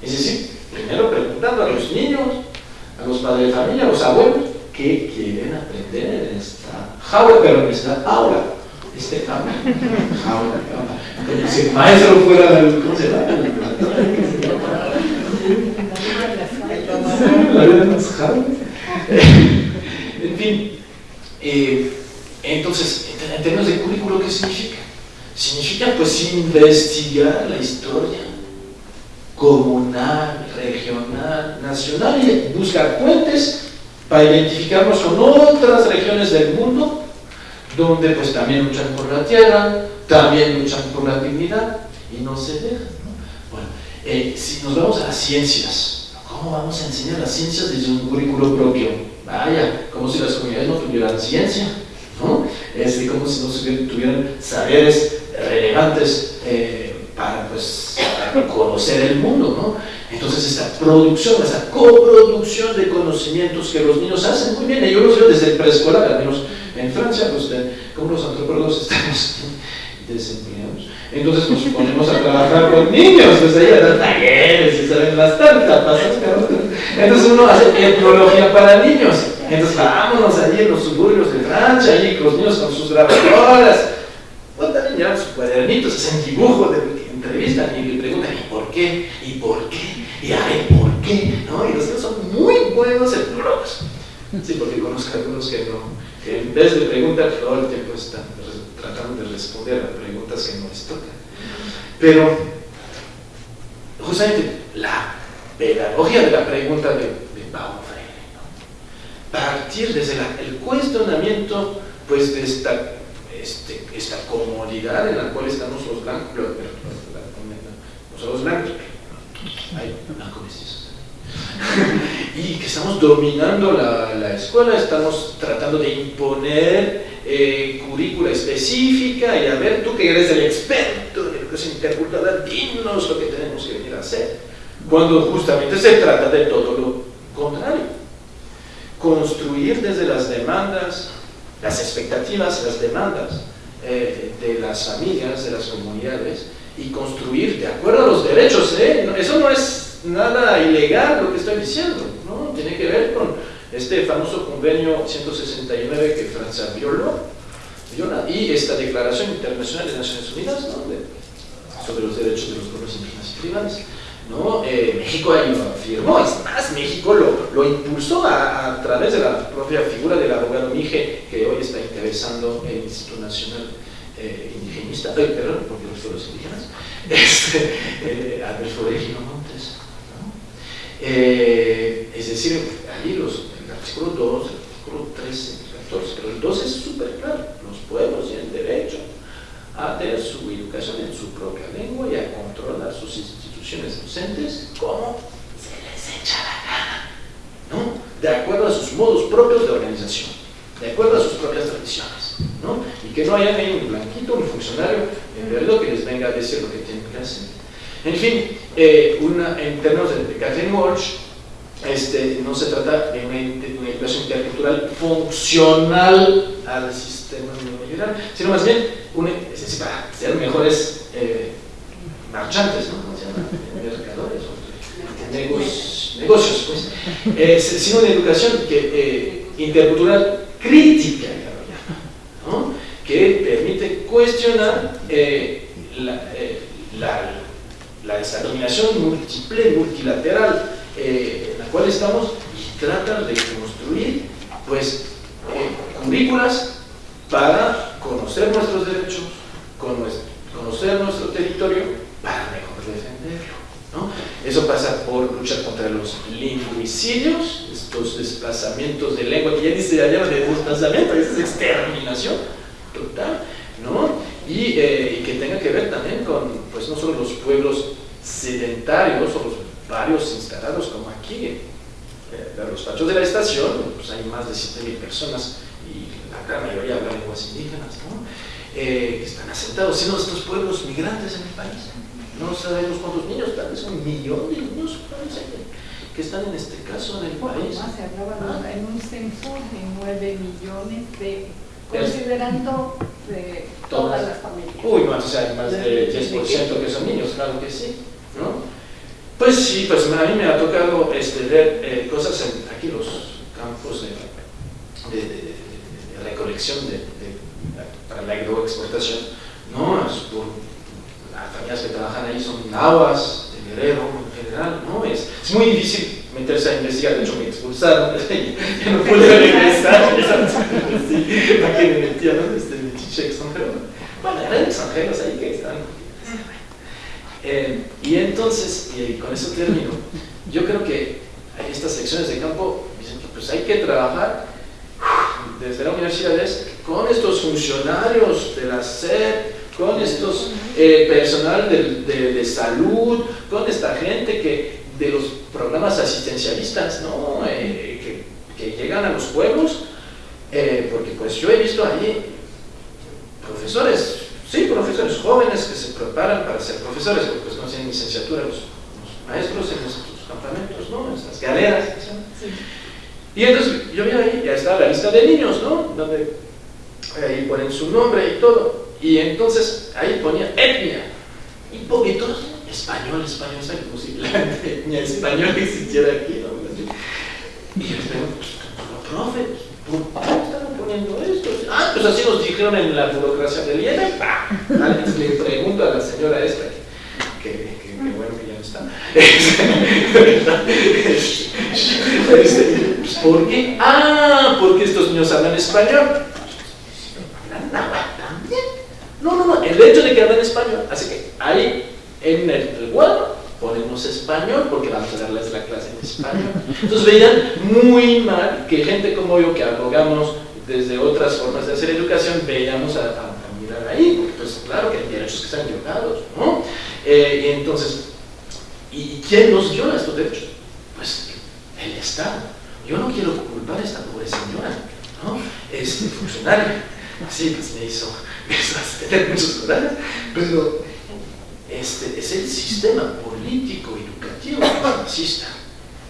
Es decir, primero preguntando a los niños, a los padres de familia, a los abuelos, qué quieren aprender en esta jaula, pero en esta aula. Este jaula, jaula, Como si el maestro fuera el, ¿cómo se llama? La vida de las jaulas. En fin, eh, entonces, en términos de currículo, ¿qué significa? Significa pues investigar la historia comunal, regional, nacional y buscar puentes para identificarnos con otras regiones del mundo donde pues también luchan por la tierra, también luchan por la dignidad y no se dejan. Bueno, eh, si nos vamos a las ciencias, ¿cómo vamos a enseñar las ciencias desde un currículo propio? Vaya, como si las comunidades no tuvieran ciencia, ¿no? Es como si no tuvieran saberes relevantes eh, para pues, conocer el mundo, ¿no? Entonces esta producción, esta coproducción de conocimientos que los niños hacen muy bien, y yo los veo desde el preescolar, al menos en Francia, pues como los antropólogos estamos desempeñados, entonces nos ponemos a trabajar con niños, pues ahí a dar talleres, y saben las tantas, entonces uno hace etnología para niños, entonces vámonos allí en los suburbios de Francia, allí con los niños con sus grabadoras, pues también llevan sus cuadernitos, hacen dibujos de entrevistan y le preguntan, ¿y por qué? ¿Y por qué? ¿Y ay, por qué? ¿No? Y los niños son muy buenos etnólogos. Sí, porque conozco algunos que no, que en vez de preguntar todo el tiempo están tratando de responder a preguntas que no les tocan. Pero, justamente, la pedagogía de la pregunta de, de Freire, ¿no? partir desde el cuestionamiento pues, de esta, este, esta comodidad en la cual estamos los blancos, los blancos, y que estamos dominando la, la, escuela, estamos tratando de imponer eh, currícula específica y a ver, tú que eres el experto en educación intercultural, dinos lo que tenemos que venir a hacer. Cuando justamente se trata de todo lo contrario. Construir desde las demandas, las expectativas, las demandas eh, de las familias, de las comunidades, y construir de acuerdo a los derechos. ¿eh? Eso no es nada ilegal lo que estoy diciendo, ¿no? tiene que ver con este famoso convenio 169 que Francia violó, y esta Declaración Internacional de Naciones Unidas sobre los derechos de los pueblos indígenas y tribales. ¿no? Eh, México ahí lo afirmó, es más, México lo, lo impulsó a, través de la propia figura del abogado Mije, que hoy está encabezando el Instituto Nacional eh, Indigenista, eh, perdón, porque los pueblos indígenas, este, eh, Adolfo Regino Montes. es decir, ahí los, el artículo 2, el artículo 13, el 14, pero el 2 es súper claro, los pueblos tienen derecho a tener su educación en su propia lengua y a controlar sus instituciones docentes como se les echa la gana, ¿no? de acuerdo a sus modos propios de organización, de acuerdo a sus propias tradiciones, ¿no? y que no haya ni un blanquito, un funcionario en verdad que les venga a decir lo que tienen que hacer. En fin, eh, en términos de, de Catherine Walsh, este, no se trata de una, una educación intercultural funcional al sistema neoliberal, sino más bien una, es para ser mejores eh, marchantes, ¿no? ¿Cómo se llama? Mercadores o negocios, pues. Eh, sino una educación que, eh, intercultural crítica. Que permite cuestionar la, la, discriminación múltiple, multilateral en la cual estamos y tratar de construir pues currículas para conocer nuestros derechos, conocer nuestro territorio, para mejor defenderlo. ¿no? Eso pasa por luchar contra los lingüicidios, estos desplazamientos de lengua, que ya dice allá de desplazamiento, es exterminación total, ¿no? Y, eh, y, que tenga que ver también con, pues no solo los pueblos sedentarios o los barrios instalados como aquí, eh, los pachos de la estación, pues hay más de 7.000 personas la gran mayoría habla lenguas indígenas, ¿no? Eh, que están asentados, sino estos pueblos migrantes en el país. No sabemos cuántos niños, tal vez un millón de niños que están en este caso en el país. Más se hablaba ah. en un censo de 9 millones de considerando de todas, las familias. Uy, más, sea, más del 10% que son niños, claro que sí, ¿no? Pues sí, pues a mí me ha tocado este, ver eh, cosas en aquí los campos de, de recolección de, para la agroexportación, ¿no? las familias que trabajan ahí son nahuas, de guerrero en general, ¿no? Es, es muy difícil meterse a investigar, de hecho me expulsaron, ya no pude regresar, sí, ¿para me metía, no? Este, de chiche extranjero, bueno, eran extranjeros ahí que están. Eh, y entonces, y con eso termino, yo creo que estas secciones de campo dicen que pues hay que trabajar desde la universidad es con estos funcionarios de la SED, con estos eh, personal de, de, salud, con esta gente que de los programas asistencialistas, ¿no? Eh, que, que, llegan a los pueblos, eh, porque pues yo he visto allí profesores, sí, profesores jóvenes que se preparan para ser profesores, porque pues no tienen licenciatura los, maestros en estos campamentos, ¿no? En estas galeras. Sí. Y entonces yo vi ahí, ya está la lista de niños, ¿no? Donde ahí ponen su nombre y todo. Y entonces ahí ponía etnia. Y poquitos, español, español, ¿sabes como si la etnia española existiera aquí? ¿no? Y yo les pregunto, profe, ¿por qué están poniendo esto? Ah, pues así nos dijeron en la burocracia del IEM. Entonces le pregunto a la señora esta, que, que, que, bueno que ya no está. ¿Por qué? Ah, porque estos niños hablan español. No, no, no, el hecho de que hablan español hace que ahí en el cuadro ponemos español porque vamos a darles la clase en español. Entonces veían muy mal que gente como yo que abogamos desde otras formas de hacer educación, veíamos a, mirar ahí, porque pues claro que hay derechos que están violados, ¿no? Eh, entonces, ¿y quién nos viola estos derechos? Pues el Estado. Yo no quiero culpar a esta pobre señora, ¿no? Este funcionario. Sí, pues me hizo, me hizo tener muchos pero este es el sistema político educativo racista.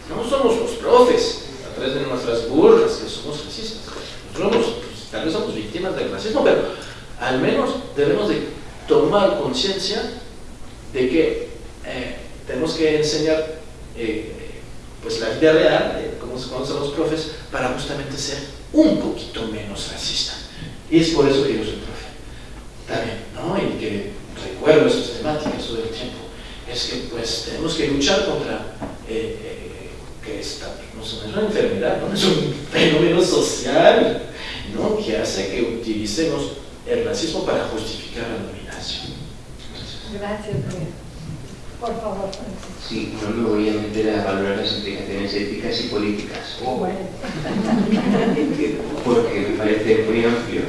No somos los profes, a través de nuestras burlas, que somos racistas. Nosotros pues, tal vez somos víctimas del racismo, pero al menos debemos de tomar conciencia de que eh, tenemos que enseñar eh, pues la vida real, como se conocen los profes, para justamente ser un poquito menos racista. Y es por eso que yo soy profe. También, ¿no? Y que recuerdo esas temáticas todo el tiempo. Es que pues tenemos que luchar contra eh, eh, que esta no es una enfermedad, no es un fenómeno social, ¿no? Que hace que utilicemos el racismo para justificar la dominación. Gracias, Por favor, Sí, no me voy a meter a valorar las implicaciones éticas y políticas. Bueno. Porque me parece muy amplio.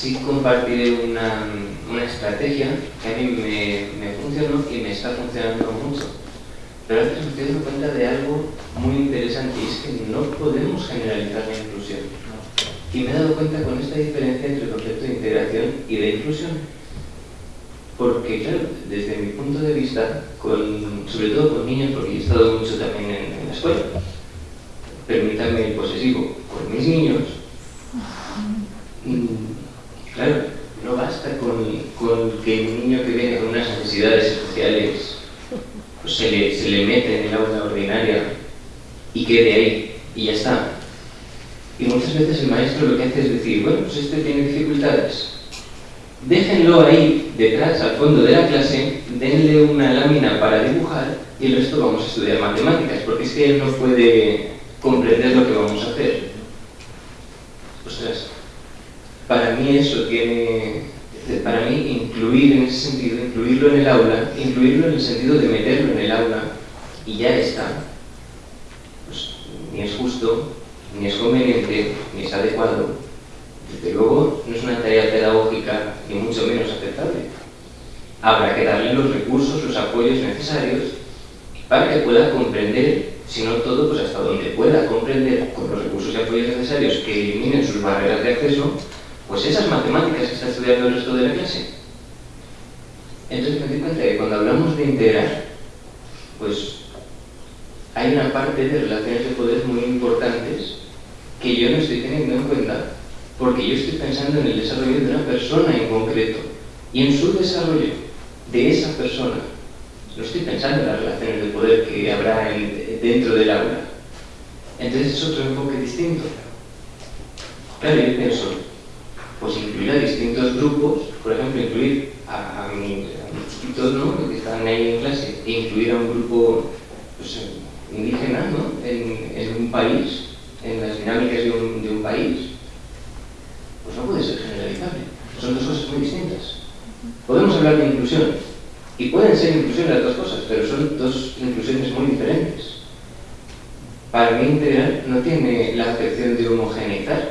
Sí compartiré una, una estrategia que a mí me, me funcionó y me está funcionando mucho. Pero antes me estoy dando cuenta de algo muy interesante y es que no podemos generalizar la inclusión. Y me he dado cuenta con esta diferencia entre el concepto de integración y de inclusión. Porque, claro, desde mi punto de vista, con, sobre todo con niños, porque he estado mucho también en, en la escuela, permítanme el posesivo, con mis niños, claro, no basta con, que un niño que viene con unas necesidades especiales pues se, le, se le mete en el aula ordinaria y quede ahí, y ya está. Y muchas veces el maestro lo que hace es decir, bueno, pues este tiene dificultades, déjenlo ahí detrás, al fondo de la clase, denle una lámina para dibujar y el resto vamos a estudiar matemáticas, porque es que él no puede comprender lo que vamos a hacer. Ostras, para mí eso tiene, para mí incluir en ese sentido, incluirlo en el aula, incluirlo en el sentido de meterlo en el aula y ya está, pues ni es justo, ni es conveniente, ni es adecuado. Desde luego, no es una tarea pedagógica, ni mucho menos aceptable. Habrá que darle los recursos, los apoyos necesarios para que pueda comprender, si no todo, pues hasta donde pueda comprender con los recursos y apoyos necesarios que eliminen sus barreras de acceso, pues esas matemáticas que está estudiando el resto de la clase. Entonces me doy cuenta que cuando hablamos de integrar, pues hay una parte de relaciones de poder muy importantes que yo no estoy teniendo en cuenta porque yo estoy pensando en el desarrollo de una persona en concreto y en su desarrollo de esa persona. No estoy pensando en las relaciones de poder que habrá en, dentro del aula. Entonces es otro enfoque distinto. Claro, yo pienso, pues incluir a distintos grupos, por ejemplo, incluir a, a, mi, a mis chiquitos ¿no? que están ahí en clase, e incluir a un grupo pues, indígena ¿no? en, un país, en las dinámicas de un, país, pues no puede ser generalizable. Son dos cosas muy distintas. Podemos hablar de inclusión, y pueden ser inclusión las dos cosas, pero son dos inclusiones muy diferentes. Para mí integrar no tiene la acepción de homogeneizar,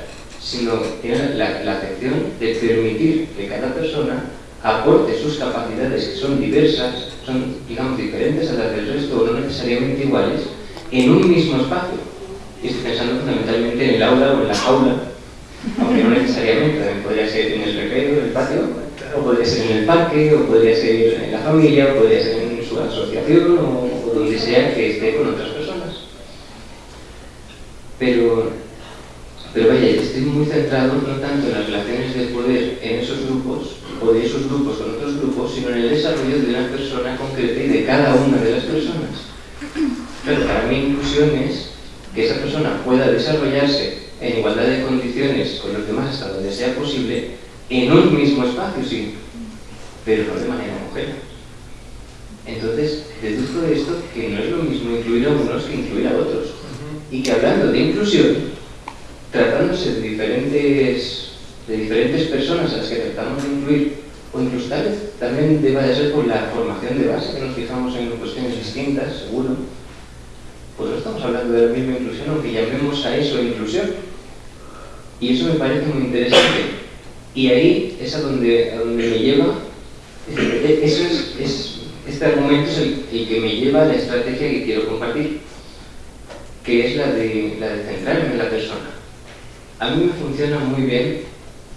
sino tiene la, la acepción de permitir que cada persona aporte sus capacidades, que son diversas, son, digamos, diferentes a las del resto o no necesariamente iguales, en un mismo espacio. Y estoy pensando fundamentalmente en el aula o en la jaula, aunque no necesariamente, también podría ser en el recreo, en el patio, o podría ser en el parque, o podría ser en la familia, o podría ser en su asociación, o donde sea que esté con otras personas. Pero, pero vaya, estoy muy centrado no tanto en las relaciones de poder en esos grupos, o de esos grupos con otros grupos, sino en el desarrollo de una persona concreta y de cada una de las personas. Pero para mí inclusión es que esa persona pueda desarrollarse en igualdad de condiciones con los demás hasta donde sea posible, en un mismo espacio, sí, pero no de manera homogénea. Entonces, deduzco de esto que no es lo mismo incluir a unos que incluir a otros. Y que hablando de inclusión, tratándose de diferentes, de diferentes personas a las que tratamos de incluir, o incluso también deba de ser por la formación de base, que nos fijamos en cuestiones distintas, seguro, pues no estamos hablando de la misma inclusión, aunque llamemos a eso inclusión. Y eso me parece muy interesante. Y ahí es a donde, a donde me lleva, eso es, es, este argumento es el, el, que me lleva a la estrategia que quiero compartir, que es la de, la de centrarme en la persona. A mí me funciona muy bien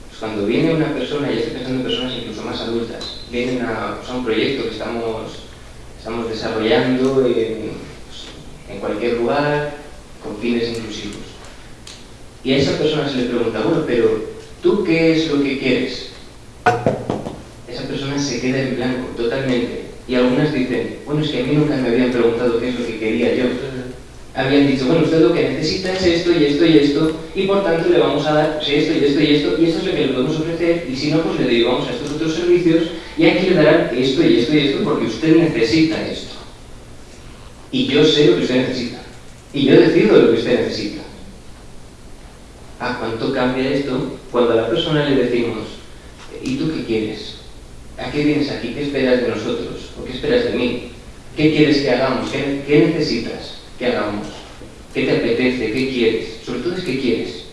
pues cuando viene una persona, y estoy pensando en personas incluso más adultas, vienen a, pues un proyecto que estamos, estamos desarrollando en, en cualquier lugar, con fines inclusivos. Y a esa persona se le pregunta, bueno, pero ¿tú qué es lo que quieres? Esa persona se queda en blanco, totalmente. Y algunas dicen, bueno, es que a mí nunca me habían preguntado qué es lo que quería yo. Habían dicho, bueno, usted lo que necesita es esto y esto y esto, y por tanto le vamos a dar pues, esto y esto y esto, y esto es lo que le podemos ofrecer, y si no, pues le derivamos a estos otros servicios, y aquí le darán esto y esto y esto porque usted necesita esto. Y yo sé lo que usted necesita. Y yo decido lo que usted necesita. ¿A cuánto cambia esto cuando a la persona le decimos, ¿y tú qué quieres? ¿A qué vienes aquí? ¿Qué esperas de nosotros? ¿O qué esperas de mí? ¿Qué quieres que hagamos? ¿Qué, qué necesitas que hagamos? ¿Qué te apetece? ¿Qué quieres? Sobre todo es qué quieres.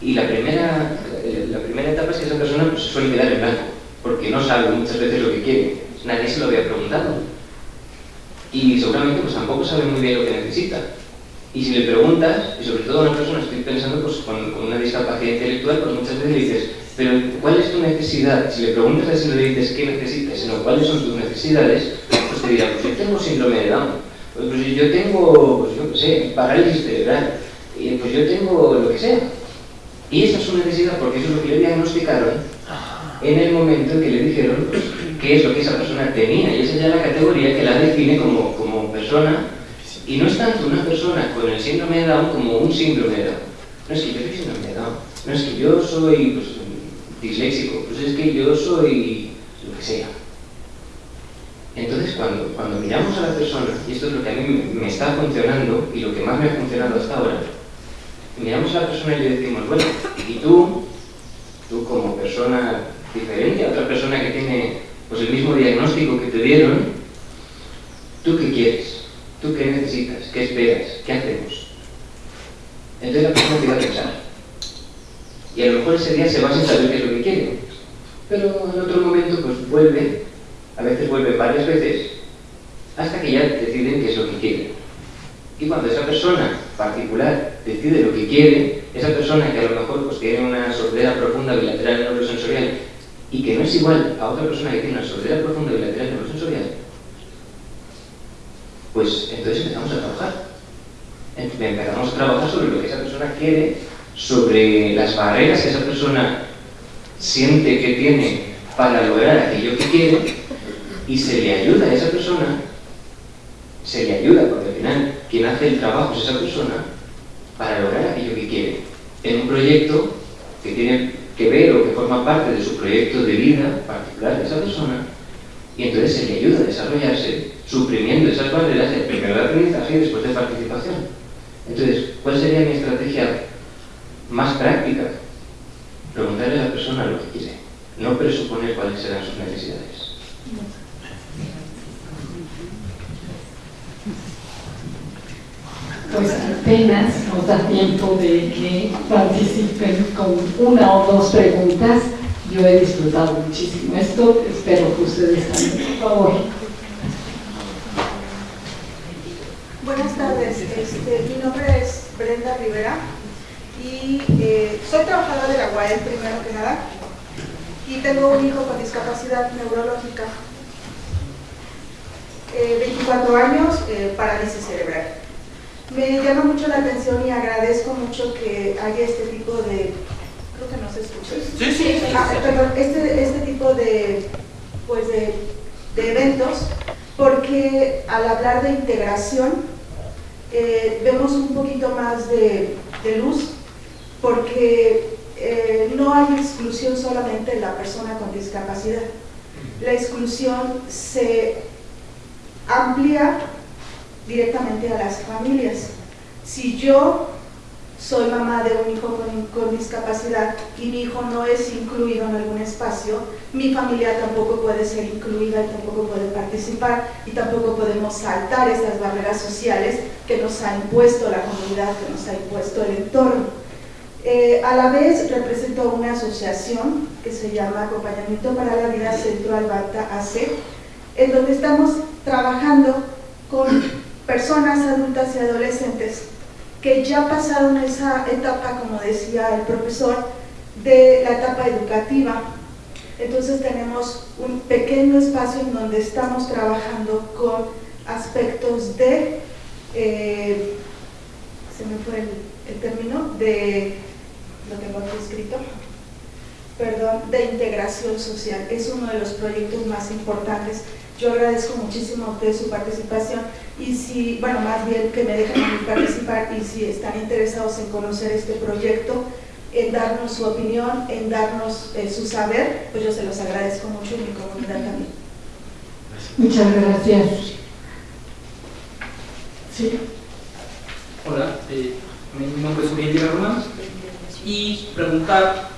Y la primera, eh, la primera etapa es que esa persona pues, suele quedar en blanco, porque no sabe muchas veces lo que quiere. Nadie se lo había preguntado. Y seguramente pues, tampoco sabe muy bien lo que necesita. Y si le preguntas, y sobre todo a una persona, estoy pensando pues, con, una discapacidad intelectual, pues muchas veces le dices, pero ¿cuál es tu necesidad? Si le preguntas a ese no le dices qué necesitas, sino cuáles son tus necesidades, pues te dirá, pues yo tengo síndrome de Down, pues, pues yo tengo, pues yo qué sé, parálisis cerebral, y pues yo tengo lo que sea. Y esa es su necesidad porque eso es lo que le diagnosticaron en el momento en que le dijeron pues, qué es lo que esa persona tenía. Y esa es ya la categoría que la define como, como persona. Y no es tanto una persona con el síndrome de Down como un síndrome de Down. No es que yo soy síndrome de Down. No es que yo soy pues, disléxico. Pues es que yo soy lo que sea. Entonces, cuando, cuando miramos a la persona, y esto es lo que a mí me, está funcionando y lo que más me ha funcionado hasta ahora, miramos a la persona y le decimos, bueno, y tú, tú como persona diferente a otra persona que tiene pues, el mismo diagnóstico que te dieron, ¿tú qué quieres? ¿Tú qué necesitas? ¿Qué esperas? ¿Qué hacemos? Entonces la persona empieza a pensar. Y a lo mejor ese día se va sin saber qué es lo que quiere. Pero en otro momento pues vuelve, a veces vuelve varias veces, hasta que ya deciden qué es lo que quieren. Y cuando esa persona particular decide lo que quiere, esa persona que a lo mejor pues, tiene una sordera profunda bilateral neurosensorial y que no es igual a otra persona que tiene una sordera profunda bilateral neurosensorial, pues entonces empezamos a trabajar. Empezamos a trabajar sobre lo que esa persona quiere, sobre las barreras que esa persona siente que tiene para lograr aquello que quiere y se le ayuda a esa persona, se le ayuda porque al final quien hace el trabajo es esa persona para lograr aquello que quiere en un proyecto que tiene que ver o que forma parte de su proyecto de vida particular de esa persona y entonces se le ayuda a desarrollarse suprimiendo esas barreras primero de aprendizaje y después de participación. Entonces, ¿cuál sería mi estrategia más práctica? Preguntarle a la persona lo que quiere, no presuponer cuáles serán sus necesidades. Pues apenas nos da tiempo de que participen con una o dos preguntas. Yo he disfrutado muchísimo esto, espero que ustedes también, por favor. Buenas tardes, este, mi nombre es Brenda Rivera y eh, soy trabajadora de la UAE primero que nada y tengo un hijo con discapacidad neurológica, eh, 24 años, eh, parálisis cerebral. Me llama mucho la atención y agradezco mucho que haya este tipo de, creo que no se escucha. Sí, sí, sí. Ah, perdón, este, este tipo de, pues de, de eventos, porque al hablar de integración eh, vemos un poquito más de, de luz, porque eh, no hay exclusión solamente de la persona con discapacidad. La exclusión se amplía directamente a las familias. Si yo soy mamá de un hijo con, discapacidad y mi hijo no es incluido en algún espacio, mi familia tampoco puede ser incluida y tampoco puede participar y tampoco podemos saltar esas barreras sociales que nos ha impuesto la comunidad, que nos ha impuesto el entorno. Eh, a la vez represento una asociación que se llama Acompañamiento para la Vida Centro Albata AC, en donde estamos trabajando con personas adultas y adolescentes que ya pasaron esa etapa, como decía el profesor, de la etapa educativa. Entonces tenemos un pequeño espacio en donde estamos trabajando con aspectos de, eh, se me fue el, el término, de, lo tengo aquí escrito, perdón, de integración social. Es uno de los proyectos más importantes Yo agradezco muchísimo a ustedes su participación y si, bueno, más bien que me dejen participar y si están interesados en conocer este proyecto, en darnos su opinión, en darnos eh, su saber, pues yo se los agradezco mucho y mi comunidad también. Muchas gracias. Sí. Hola, eh, mi nombre es Uriel Román y preguntar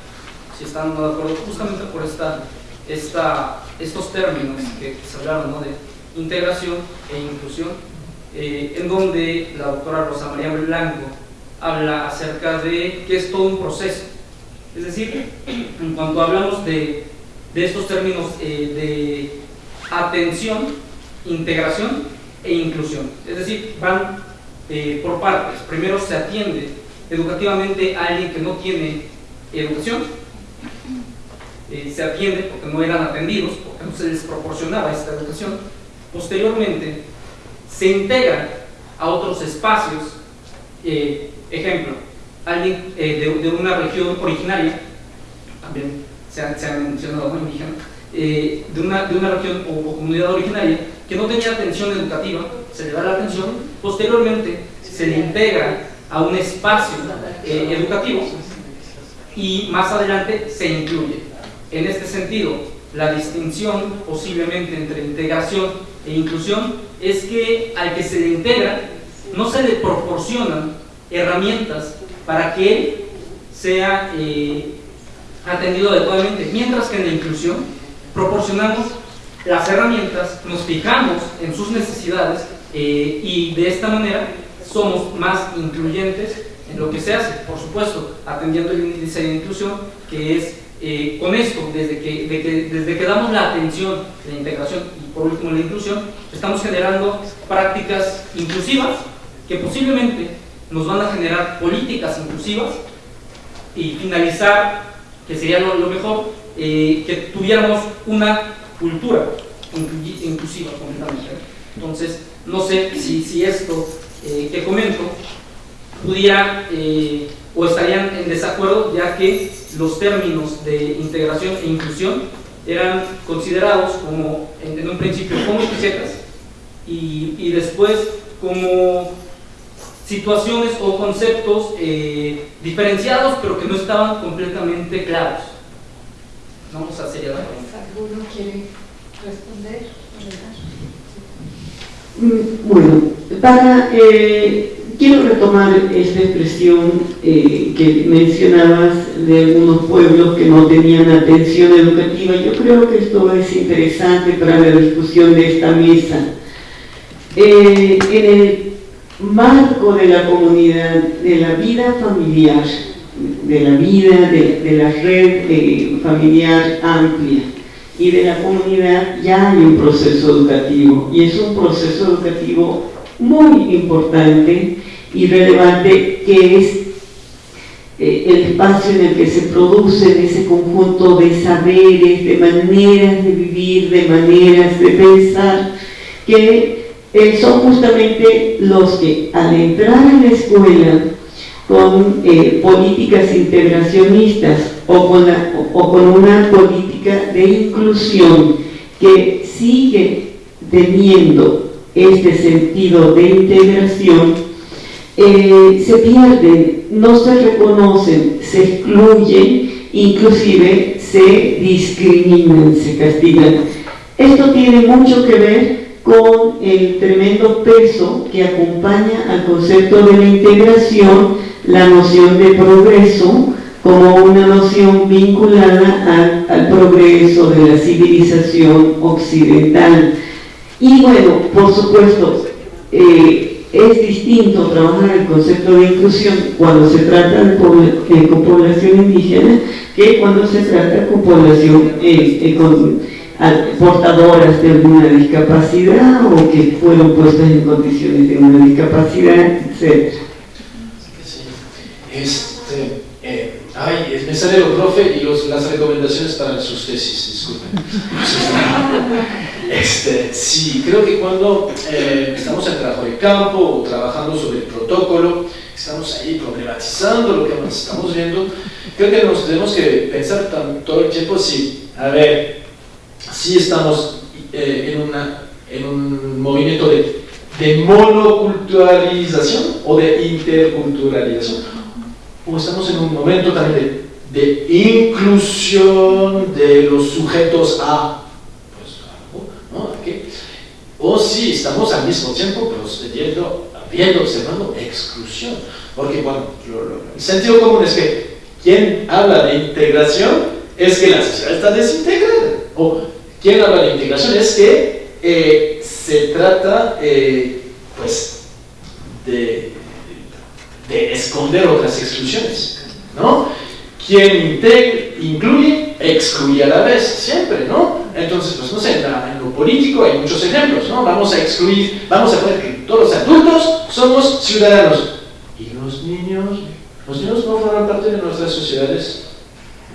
si están de acuerdo justamente por esta, estos términos que, se hablaron de integración e inclusión, eh, en donde la doctora Rosa María Blanco habla acerca de que es todo un proceso. Es decir, en cuanto hablamos de, de estos términos eh, de atención, integración e inclusión, es decir, van eh, por partes. Primero se atiende educativamente a alguien que no tiene educación, eh, se atiende porque no eran atendidos, porque no se les proporcionaba esta educación. Posteriormente, se integra a otros espacios, eh, ejemplo, alguien de, una región originaria, también se ha, mencionado indígena, de, una, de una región o comunidad originaria que no tenía atención educativa, se le da la atención, posteriormente se le integra a un espacio eh, educativo y más adelante se incluye. En este sentido, la distinción posiblemente entre integración e inclusión es que al que se le integra no se le proporcionan herramientas para que él sea eh, atendido adecuadamente, mientras que en la inclusión proporcionamos las herramientas, nos fijamos en sus necesidades eh, y de esta manera somos más incluyentes en lo que se hace, por supuesto, atendiendo el índice de inclusión, que es eh, con esto, desde que, desde que damos la atención, la integración y por último la inclusión, estamos generando prácticas inclusivas que posiblemente nos van a generar políticas inclusivas y finalizar, que sería lo, mejor, eh, que tuviéramos una cultura inclusiva completamente. Entonces, no sé si, esto eh, que comento pudiera eh, o estarían en desacuerdo, ya que los términos de integración e inclusión eran considerados como, en, un principio, como etiquetas y, y, después como situaciones o conceptos eh, diferenciados, pero que no estaban completamente claros. Sería la ¿Alguno quiere responder? Mm, bueno, para, eh, quiero retomar esta expresión eh, que mencionabas de algunos pueblos que no tenían atención educativa. Yo creo que esto es interesante para la discusión de esta mesa. Eh, en el marco de la comunidad, de la vida familiar, de la vida de, de la red familiar amplia, y de la comunidad ya hay un proceso educativo y es un proceso educativo muy importante y relevante que es eh, el espacio en el que se producen ese conjunto de saberes, de maneras de vivir, de maneras de pensar, que eh, son justamente los que al entrar en la escuela con eh, políticas integracionistas o con, o con una política de inclusión que sigue teniendo este sentido de integración, eh, se pierden, no se reconocen, se excluyen, inclusive se discriminan, se castigan. Esto tiene mucho que ver con el tremendo peso que acompaña al concepto de la integración la noción de progreso como una noción vinculada al, progreso de la civilización occidental. Y bueno, por supuesto, eh, es distinto trabajar el concepto de inclusión cuando se trata de eh, con población indígena que cuando se trata con población eh, portadoras de alguna discapacidad o que fueron puestas en condiciones de una discapacidad, etc. Este, eh, ay, me sale lo profe y las recomendaciones para sus tesis, disculpen. Este, sí, creo que cuando eh, estamos en trabajo de campo o trabajando sobre el protocolo, estamos ahí problematizando lo que estamos viendo, creo que nos tenemos que pensar todo el tiempo si, a ver, si estamos eh, en, una, en un movimiento de, monoculturalización o de interculturalización, o estamos en un momento también de, inclusión de los sujetos a o si estamos al mismo tiempo procediendo, viendo, observando exclusión. Porque bueno, el sentido común es que quien habla de integración es que la sociedad está desintegrada. O quien habla de integración es que eh, se trata eh, pues de, de, esconder otras exclusiones. ¿no? Quien incluye, excluye a la vez, siempre, ¿no? Entonces, pues no sé, en, la, en, lo político hay muchos ejemplos, ¿no? Vamos a excluir, vamos a poner que todos los adultos somos ciudadanos. ¿Y los niños? Los niños no forman parte de nuestras sociedades.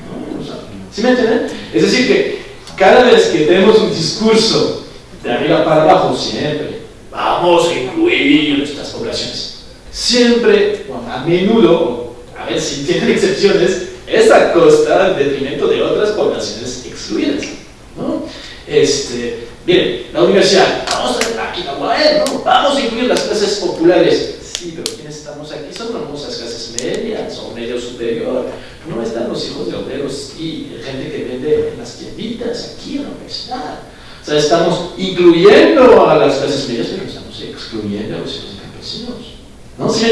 ¿No? O sea, ¿Sí me entienden? Es decir, que cada vez que tenemos un discurso de arriba para abajo, siempre, vamos a incluir estas poblaciones. Siempre, bueno, a menudo, a ver si tienen excepciones, es a costa, en detrimento de otras poblaciones excluidas. ¿no? Este, miren, la universidad, vamos a, aquí la ¿no? vamos a incluir las clases populares. Sí, pero ¿quiénes estamos aquí? Son las clases medias o medio superior. No están los hijos de obreros y gente que vende en las tienditas aquí en la universidad. O sea, estamos incluyendo a las clases medias, pero estamos excluyendo a los hijos campesinos. ¿No? ¿Sí?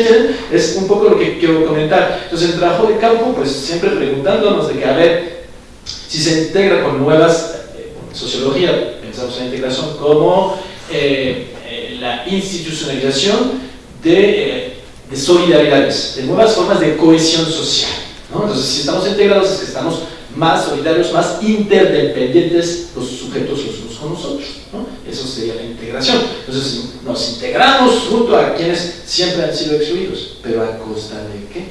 Es un poco lo que quiero comentar. Entonces, el trabajo de campo, pues siempre preguntándonos de que, a ver, si se integra con nuevas, eh, sociología, pensamos en integración como eh, eh, la institucionalización de, de, solidaridades, de nuevas formas de cohesión social. Entonces, si estamos integrados es que estamos más solidarios, más interdependientes los sujetos los con nosotros. ¿no? Eso sería la integración. Entonces, nos integramos junto a quienes siempre han sido excluidos. ¿Pero a costa de qué?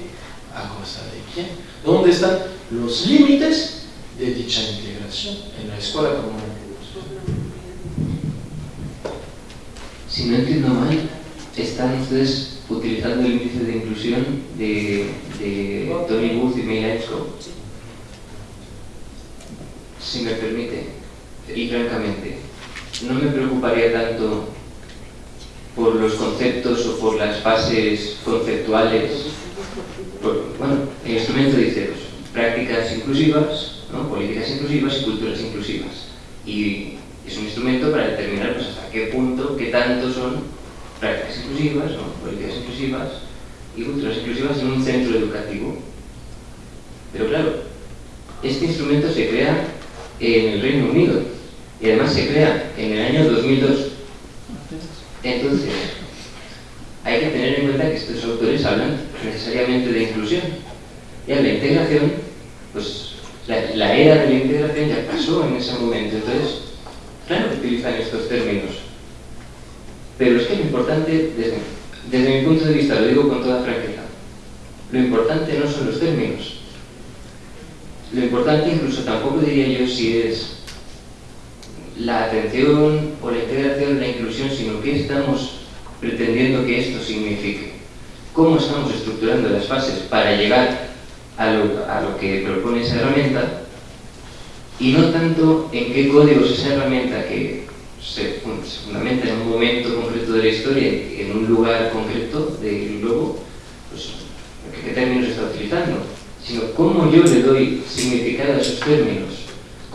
¿A costa de quién? ¿Dónde están los límites de dicha integración en la escuela común? Si no entiendo mal, están ustedes utilizando el índice de inclusión de, Tony Booth y May Ainscow. Si me permite, y francamente, no me preocuparía tanto por los conceptos o por las bases conceptuales. Bueno, el instrumento dice prácticas inclusivas, ¿no? políticas inclusivas y culturas inclusivas. Y es un instrumento para determinar pues, hasta qué punto, qué tanto son prácticas inclusivas, ¿no? políticas inclusivas y culturas inclusivas en un centro educativo. Pero claro, este instrumento se crea en el Reino Unido y además se crea en el año 2002. Entonces, hay que tener en cuenta que estos autores hablan necesariamente de inclusión. Ya la integración, pues la, era de la integración ya pasó en ese momento. Entonces, claro que utilizan estos términos. Pero es que lo importante, desde, desde mi punto de vista, lo digo con toda franqueza, lo importante no son los términos. Lo importante incluso tampoco diría yo si es la atención o la integración, la inclusión, sino qué estamos pretendiendo que esto signifique. Cómo estamos estructurando las fases para llegar a lo, a lo que propone esa herramienta y no tanto en qué códigos esa herramienta que se, fundamenta en un momento concreto de la historia, en un lugar concreto del globo, pues qué términos está utilizando, sino cómo yo le doy significado a esos términos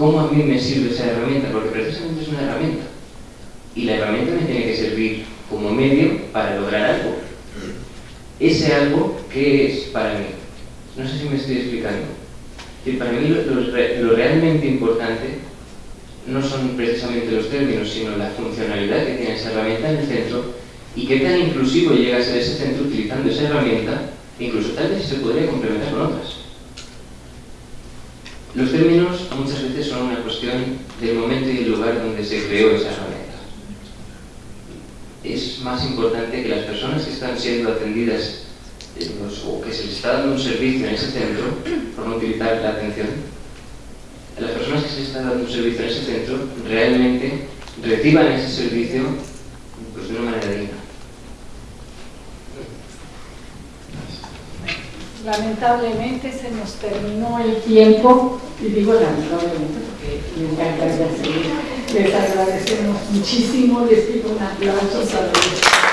cómo a mí me sirve esa herramienta, porque precisamente es una herramienta. Y la herramienta me tiene que servir como medio para lograr algo. Ese algo, ¿qué es para mí? No sé si me estoy explicando. Y para mí lo, lo, lo realmente importante no son precisamente los términos, sino la funcionalidad que tiene esa herramienta en el centro y qué tan inclusivo llega a ser ese centro utilizando esa herramienta, incluso tal vez se podría complementar con otras. Los términos muchas veces son una cuestión del momento y el lugar donde se creó esa herramienta. Es más importante que las personas que están siendo atendidas los, o que se les está dando un servicio en ese centro, por no utilizar la atención, las personas que se les está dando un servicio en ese centro realmente reciban ese servicio pues, de una manera digna. Lamentablemente se nos terminó el tiempo, y digo lamentablemente porque me encantaría seguir. Les agradecemos muchísimo, les pido un aplauso ellos.